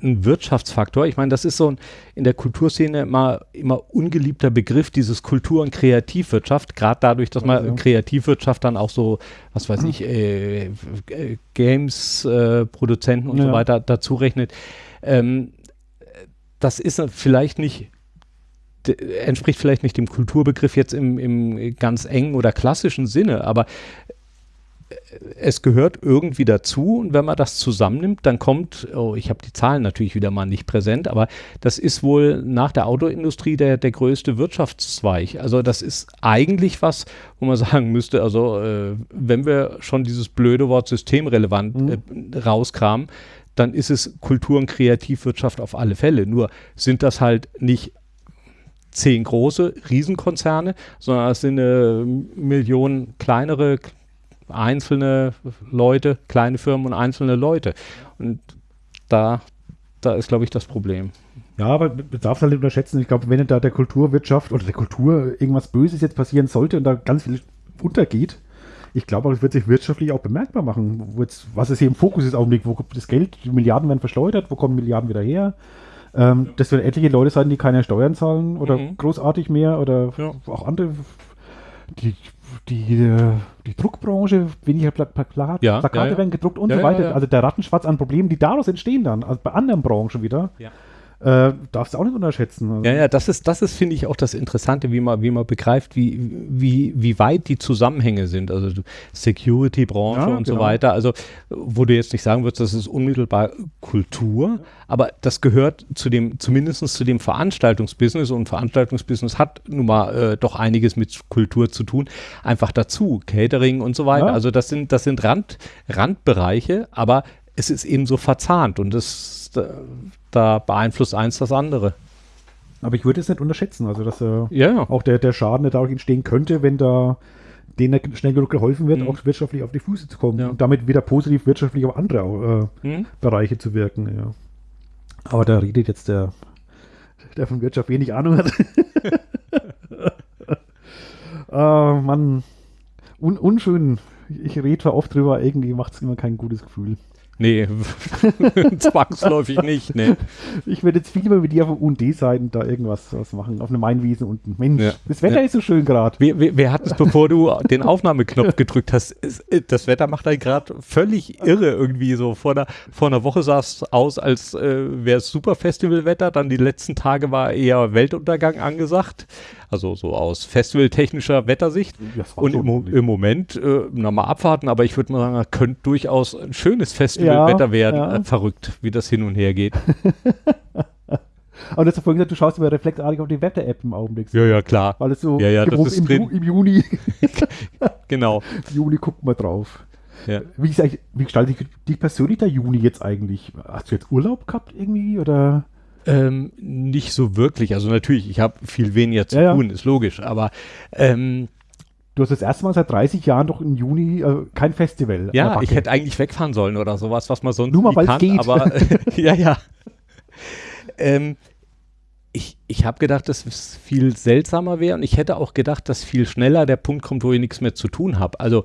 Wirtschaftsfaktor. Ich meine, das ist so ein in der Kulturszene immer, immer ungeliebter Begriff, dieses Kultur- und Kreativwirtschaft, gerade dadurch, dass man Also. Kreativwirtschaft dann auch so, was weiß ich, äh, äh, Games-Produzenten und so Ja. weiter dazu rechnet. Ähm, das ist vielleicht nicht entspricht vielleicht nicht dem Kulturbegriff jetzt im, im ganz engen oder klassischen Sinne, aber äh, es gehört irgendwie dazu und wenn man das zusammennimmt, dann kommt, oh, ich habe die Zahlen natürlich wieder mal nicht präsent, aber das ist wohl nach der Autoindustrie der, der größte Wirtschaftszweig. Also das ist eigentlich was, wo man sagen müsste, also äh, wenn wir schon dieses blöde Wort systemrelevant äh, rauskramen, dann ist es Kultur- und Kreativwirtschaft auf alle Fälle. Nur sind das halt nicht zehn große Riesenkonzerne, sondern es sind eine Million kleinere, einzelne Leute, kleine Firmen und einzelne Leute. Und da, da ist, glaube ich, das Problem. Ja, aber man darf es halt nicht unterschätzen. Ich glaube, wenn da der Kulturwirtschaft oder der Kultur irgendwas Böses jetzt passieren sollte und da ganz viel untergeht, ich glaube, das wird sich wirtschaftlich auch bemerkbar machen. Jetzt, was ist hier im Fokus ist Augenblick? Wo kommt das Geld? Die Milliarden werden verschleudert. Wo kommen Milliarden wieder her? Ähm, das werden etliche Leute sein, die keine Steuern zahlen oder Mhm. großartig mehr oder Ja. auch andere. Die, die, äh, die Druckbranche, weniger Pla Pla Pla Ja, Plakate ja, werden gedruckt und so weiter. Also der Rattenschwarz an Problemen, die daraus entstehen dann, also bei anderen Branchen wieder. Äh, darfst du auch nicht unterschätzen. Also, Ja, ja, das ist, das ist, finde ich, auch das Interessante, wie man, wie man begreift, wie, wie, wie weit die Zusammenhänge sind. Also Security-Branche Ja, und so genau. weiter. Also, wo du jetzt nicht sagen würdest, das ist unmittelbar Kultur, aber das gehört zu dem, zumindest zu dem Veranstaltungsbusiness und Veranstaltungsbusiness hat nun mal äh, doch einiges mit Kultur zu tun. Einfach dazu, Catering und so weiter. Ja. Also das sind, das sind Rand, Randbereiche, aber es ist eben so verzahnt und das, da, da beeinflusst eins das andere. Aber ich würde es nicht unterschätzen. Also, dass äh, Ja, auch der, der Schaden, der dadurch entstehen könnte, wenn da denen schnell genug geholfen wird, Mhm. auch wirtschaftlich auf die Füße zu kommen Ja. und damit wieder positiv wirtschaftlich auf andere äh, Hm? Bereiche zu wirken. Ja. Aber da redet jetzt der, der von Wirtschaft wenig Ahnung hat. äh, Mann, un, unschön. Ich rede zwar oft drüber, irgendwie macht es immer kein gutes Gefühl. Nee, zwangsläufig nicht. Nee. Ich werde jetzt viel lieber mit dir auf UND-Seiten da irgendwas was machen, auf eine Mainwiese unten. Mensch, Ja. das Wetter Ja. ist so schön gerade. Wir, wir, wir hatten es, bevor du den Aufnahmeknopf gedrückt hast, das Wetter macht einen gerade völlig irre irgendwie so. Vor einer, vor einer Woche sah es aus, als äh, wäre es super Festivalwetter, dann die letzten Tage war eher Weltuntergang angesagt. Also so aus festivaltechnischer Wettersicht. Und im, im, Moment äh, nochmal abwarten, aber ich würde mal sagen, könnte durchaus ein schönes Festivalwetter ja, werden. Ja. Äh, verrückt, wie das hin und her geht. Aber du hast ja vorhin gesagt, du schaust immer reflektartig auf die Wetter-App im Augenblick. Ja, ja, klar. Weil es so ja, ja, das ist im, drin. im Juni. genau. Im Juni guckt man drauf. Ja. Wie, wie gestaltet sich dich persönlich der Juni jetzt eigentlich? Hast du jetzt Urlaub gehabt irgendwie oder? Ähm, nicht so wirklich. Also natürlich, ich habe viel weniger zu ja, tun, ja. ist logisch. Aber ähm, Du hast das erste Mal seit 30 Jahren doch im Juni äh, kein Festival. Ja, ich hätte eigentlich wegfahren sollen oder sowas, was man sonst Nur mal, weil es geht. Aber ja, ja. Ähm, ich, ich habe gedacht, dass es viel seltsamer wäre und ich hätte auch gedacht, dass viel schneller der Punkt kommt, wo ich nichts mehr zu tun habe. Also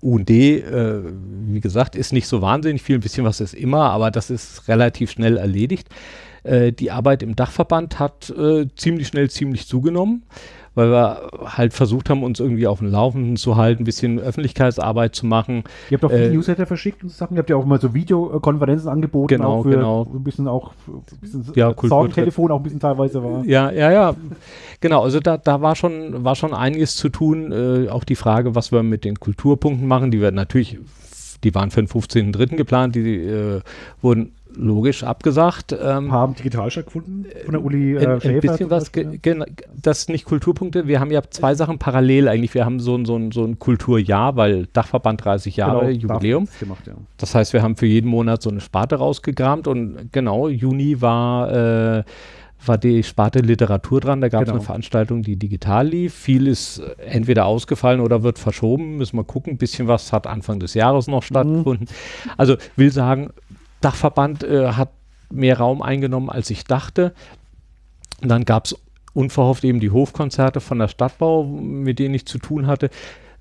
UND, äh, wie gesagt, ist nicht so wahnsinnig viel, ein bisschen was ist immer, aber das ist relativ schnell erledigt. Äh, die Arbeit im Dachverband hat äh, ziemlich schnell ziemlich zugenommen weil wir halt versucht haben, uns irgendwie auf dem Laufenden zu halten, ein bisschen Öffentlichkeitsarbeit zu machen. Ihr habt auch äh, Newsletter verschickt und Sachen, ihr habt ja auch mal so Videokonferenzen angeboten, genau, auch für genau. ein bisschen auch ein bisschen ja, Sorgentelefon auch ein bisschen teilweise war. Ja, ja, ja. Genau, also da, da war schon, war schon einiges zu tun. Äh, auch die Frage, was wir mit den Kulturpunkten machen, die werden natürlich die waren für den 15.3. geplant, die äh, wurden logisch abgesagt. Ähm, haben digital stattgefunden von der Uli äh, ein, ein bisschen was, das nicht Kulturpunkte, wir haben ja zwei Sachen parallel eigentlich. Wir haben so ein, so ein, so ein Kulturjahr, weil Dachverband 30 Jahre genau, Jubiläum. Gemacht, ja. Das heißt, wir haben für jeden Monat so eine Sparte rausgekramt und genau, Juni war äh, war die Sparte Literatur dran. Da gab es genau. eine Veranstaltung, die digital lief. Viel ist entweder ausgefallen oder wird verschoben. Müssen wir gucken. Ein bisschen was hat Anfang des Jahres noch mhm. stattgefunden. Mhm. Also will sagen, Dachverband äh, hat mehr Raum eingenommen, als ich dachte. Und dann gab es unverhofft eben die Hofkonzerte von der Stadtbau, mit denen ich zu tun hatte.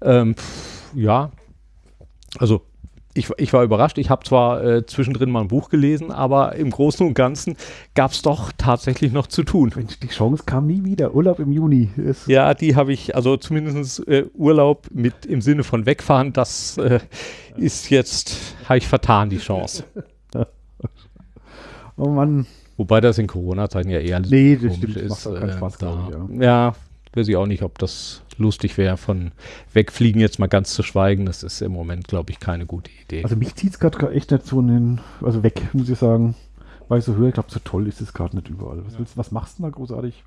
Ähm, ja, also ich, ich, war überrascht. Ich habe zwar äh, zwischendrin mal ein Buch gelesen, aber im Großen und Ganzen gab es doch tatsächlich noch zu tun. Mensch, die Chance kam nie wieder. Urlaub im Juni. Ist ja, die habe ich, also zumindest äh, Urlaub mit im Sinne von wegfahren, das äh, ist jetzt, habe ich vertan, die Chance. Oh Mann. Wobei das in Corona-Zeiten ja eher nee, das stimmt, ist. Macht auch keinen Spaß, äh, da, ich, ja. ja, weiß ich auch nicht, ob das lustig wäre, von wegfliegen jetzt mal ganz zu schweigen. Das ist im Moment, glaube ich, keine gute Idee. Also mich zieht es gerade echt nicht so in den, also weg, muss ich sagen. Weil ich so höre, ich glaube, so toll ist es gerade nicht überall. Was, willst, was machst du da großartig?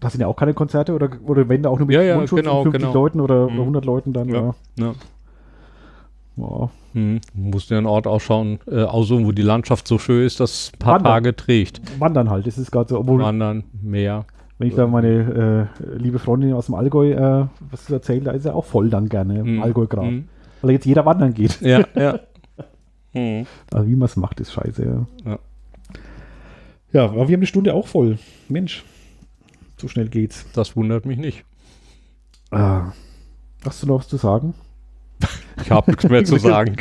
Da sind ja auch keine Konzerte oder, oder wenn da auch nur mit ja, ja, genau, 50 genau. Leuten oder, mhm. 100 Leuten dann. Ja, ja. Ja. Hm. Musst du einen Ort ausschauen, äh, aussuchen, wo die Landschaft so schön ist, dass ein paar Wandern. Tage trägt. Wandern halt, das ist gerade so. Obwohl, Wandern, Meer. Wenn ich da meine äh, liebe Freundin aus dem Allgäu äh, was erzähle, da ist er auch voll dann gerne im hm. Allgäu gerade. Hm. Weil jetzt jeder wandern geht. Ja, ja. hm. Also wie man es macht, ist scheiße. Ja. ja. Ja, aber wir haben die Stunde auch voll. Mensch, so schnell geht's. Das wundert mich nicht. Ah. Hast du noch was zu sagen? Ich habe nichts mehr zu sagen.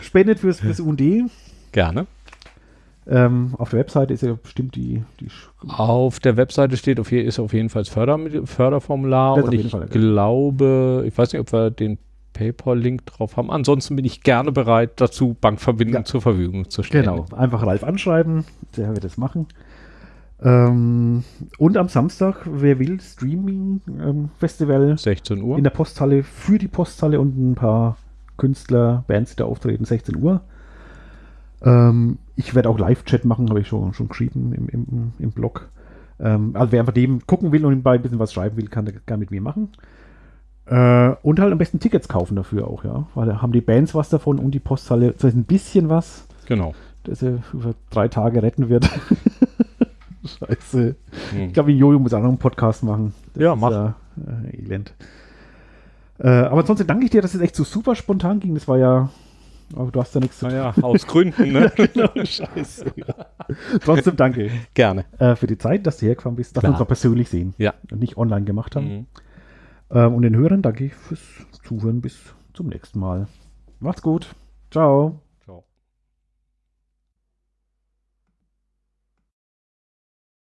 Spendet fürs, fürs UND. Gerne. Ähm, auf der Webseite ist ja bestimmt die, die Auf der Webseite steht auf, ist auf jeden Fall das Förder, Förderformular und ich Fall, glaube, ich weiß nicht, ob wir den PayPal-Link drauf haben. Ansonsten bin ich gerne bereit, dazu Bankverbindungen ja. zur Verfügung zu stellen. Genau, einfach Ralf anschreiben, der wird das machen. Ähm, und am Samstag, wer will, Streaming ähm, Festival. 16 Uhr. In der Posthalle für die Posthalle und ein paar Künstler, Bands, die da auftreten, 16 Uhr. Ähm, ich werde auch Live-Chat machen, habe ich schon, schon geschrieben im, im, im Blog. Ähm, also wer einfach dem gucken will und ihm ein bisschen was schreiben will, kann gerne mit mir machen. Äh, und halt am besten Tickets kaufen dafür auch, ja. Weil da haben die Bands was davon und die Posthalle, das heißt ein bisschen was. Genau. Das er über drei Tage retten wird. Scheiße. Hm. Ich glaube, Jojo muss auch noch einen Podcast machen. Das ja, mach. Ja, äh, elend. Äh, aber ansonsten danke ich dir, dass es echt so super spontan ging. Das war ja. Aber du hast ja nichts zu tun. Naja, aus Gründen, ne? genau, scheiße. Trotzdem danke. Gerne. Äh, für die Zeit, dass du hergefahren bist, dass Klar. wir uns auch persönlich sehen. Ja. Und nicht online gemacht haben. Mhm. Ähm, und den Hörern danke ich fürs Zuhören. Bis zum nächsten Mal. Macht's gut. Ciao.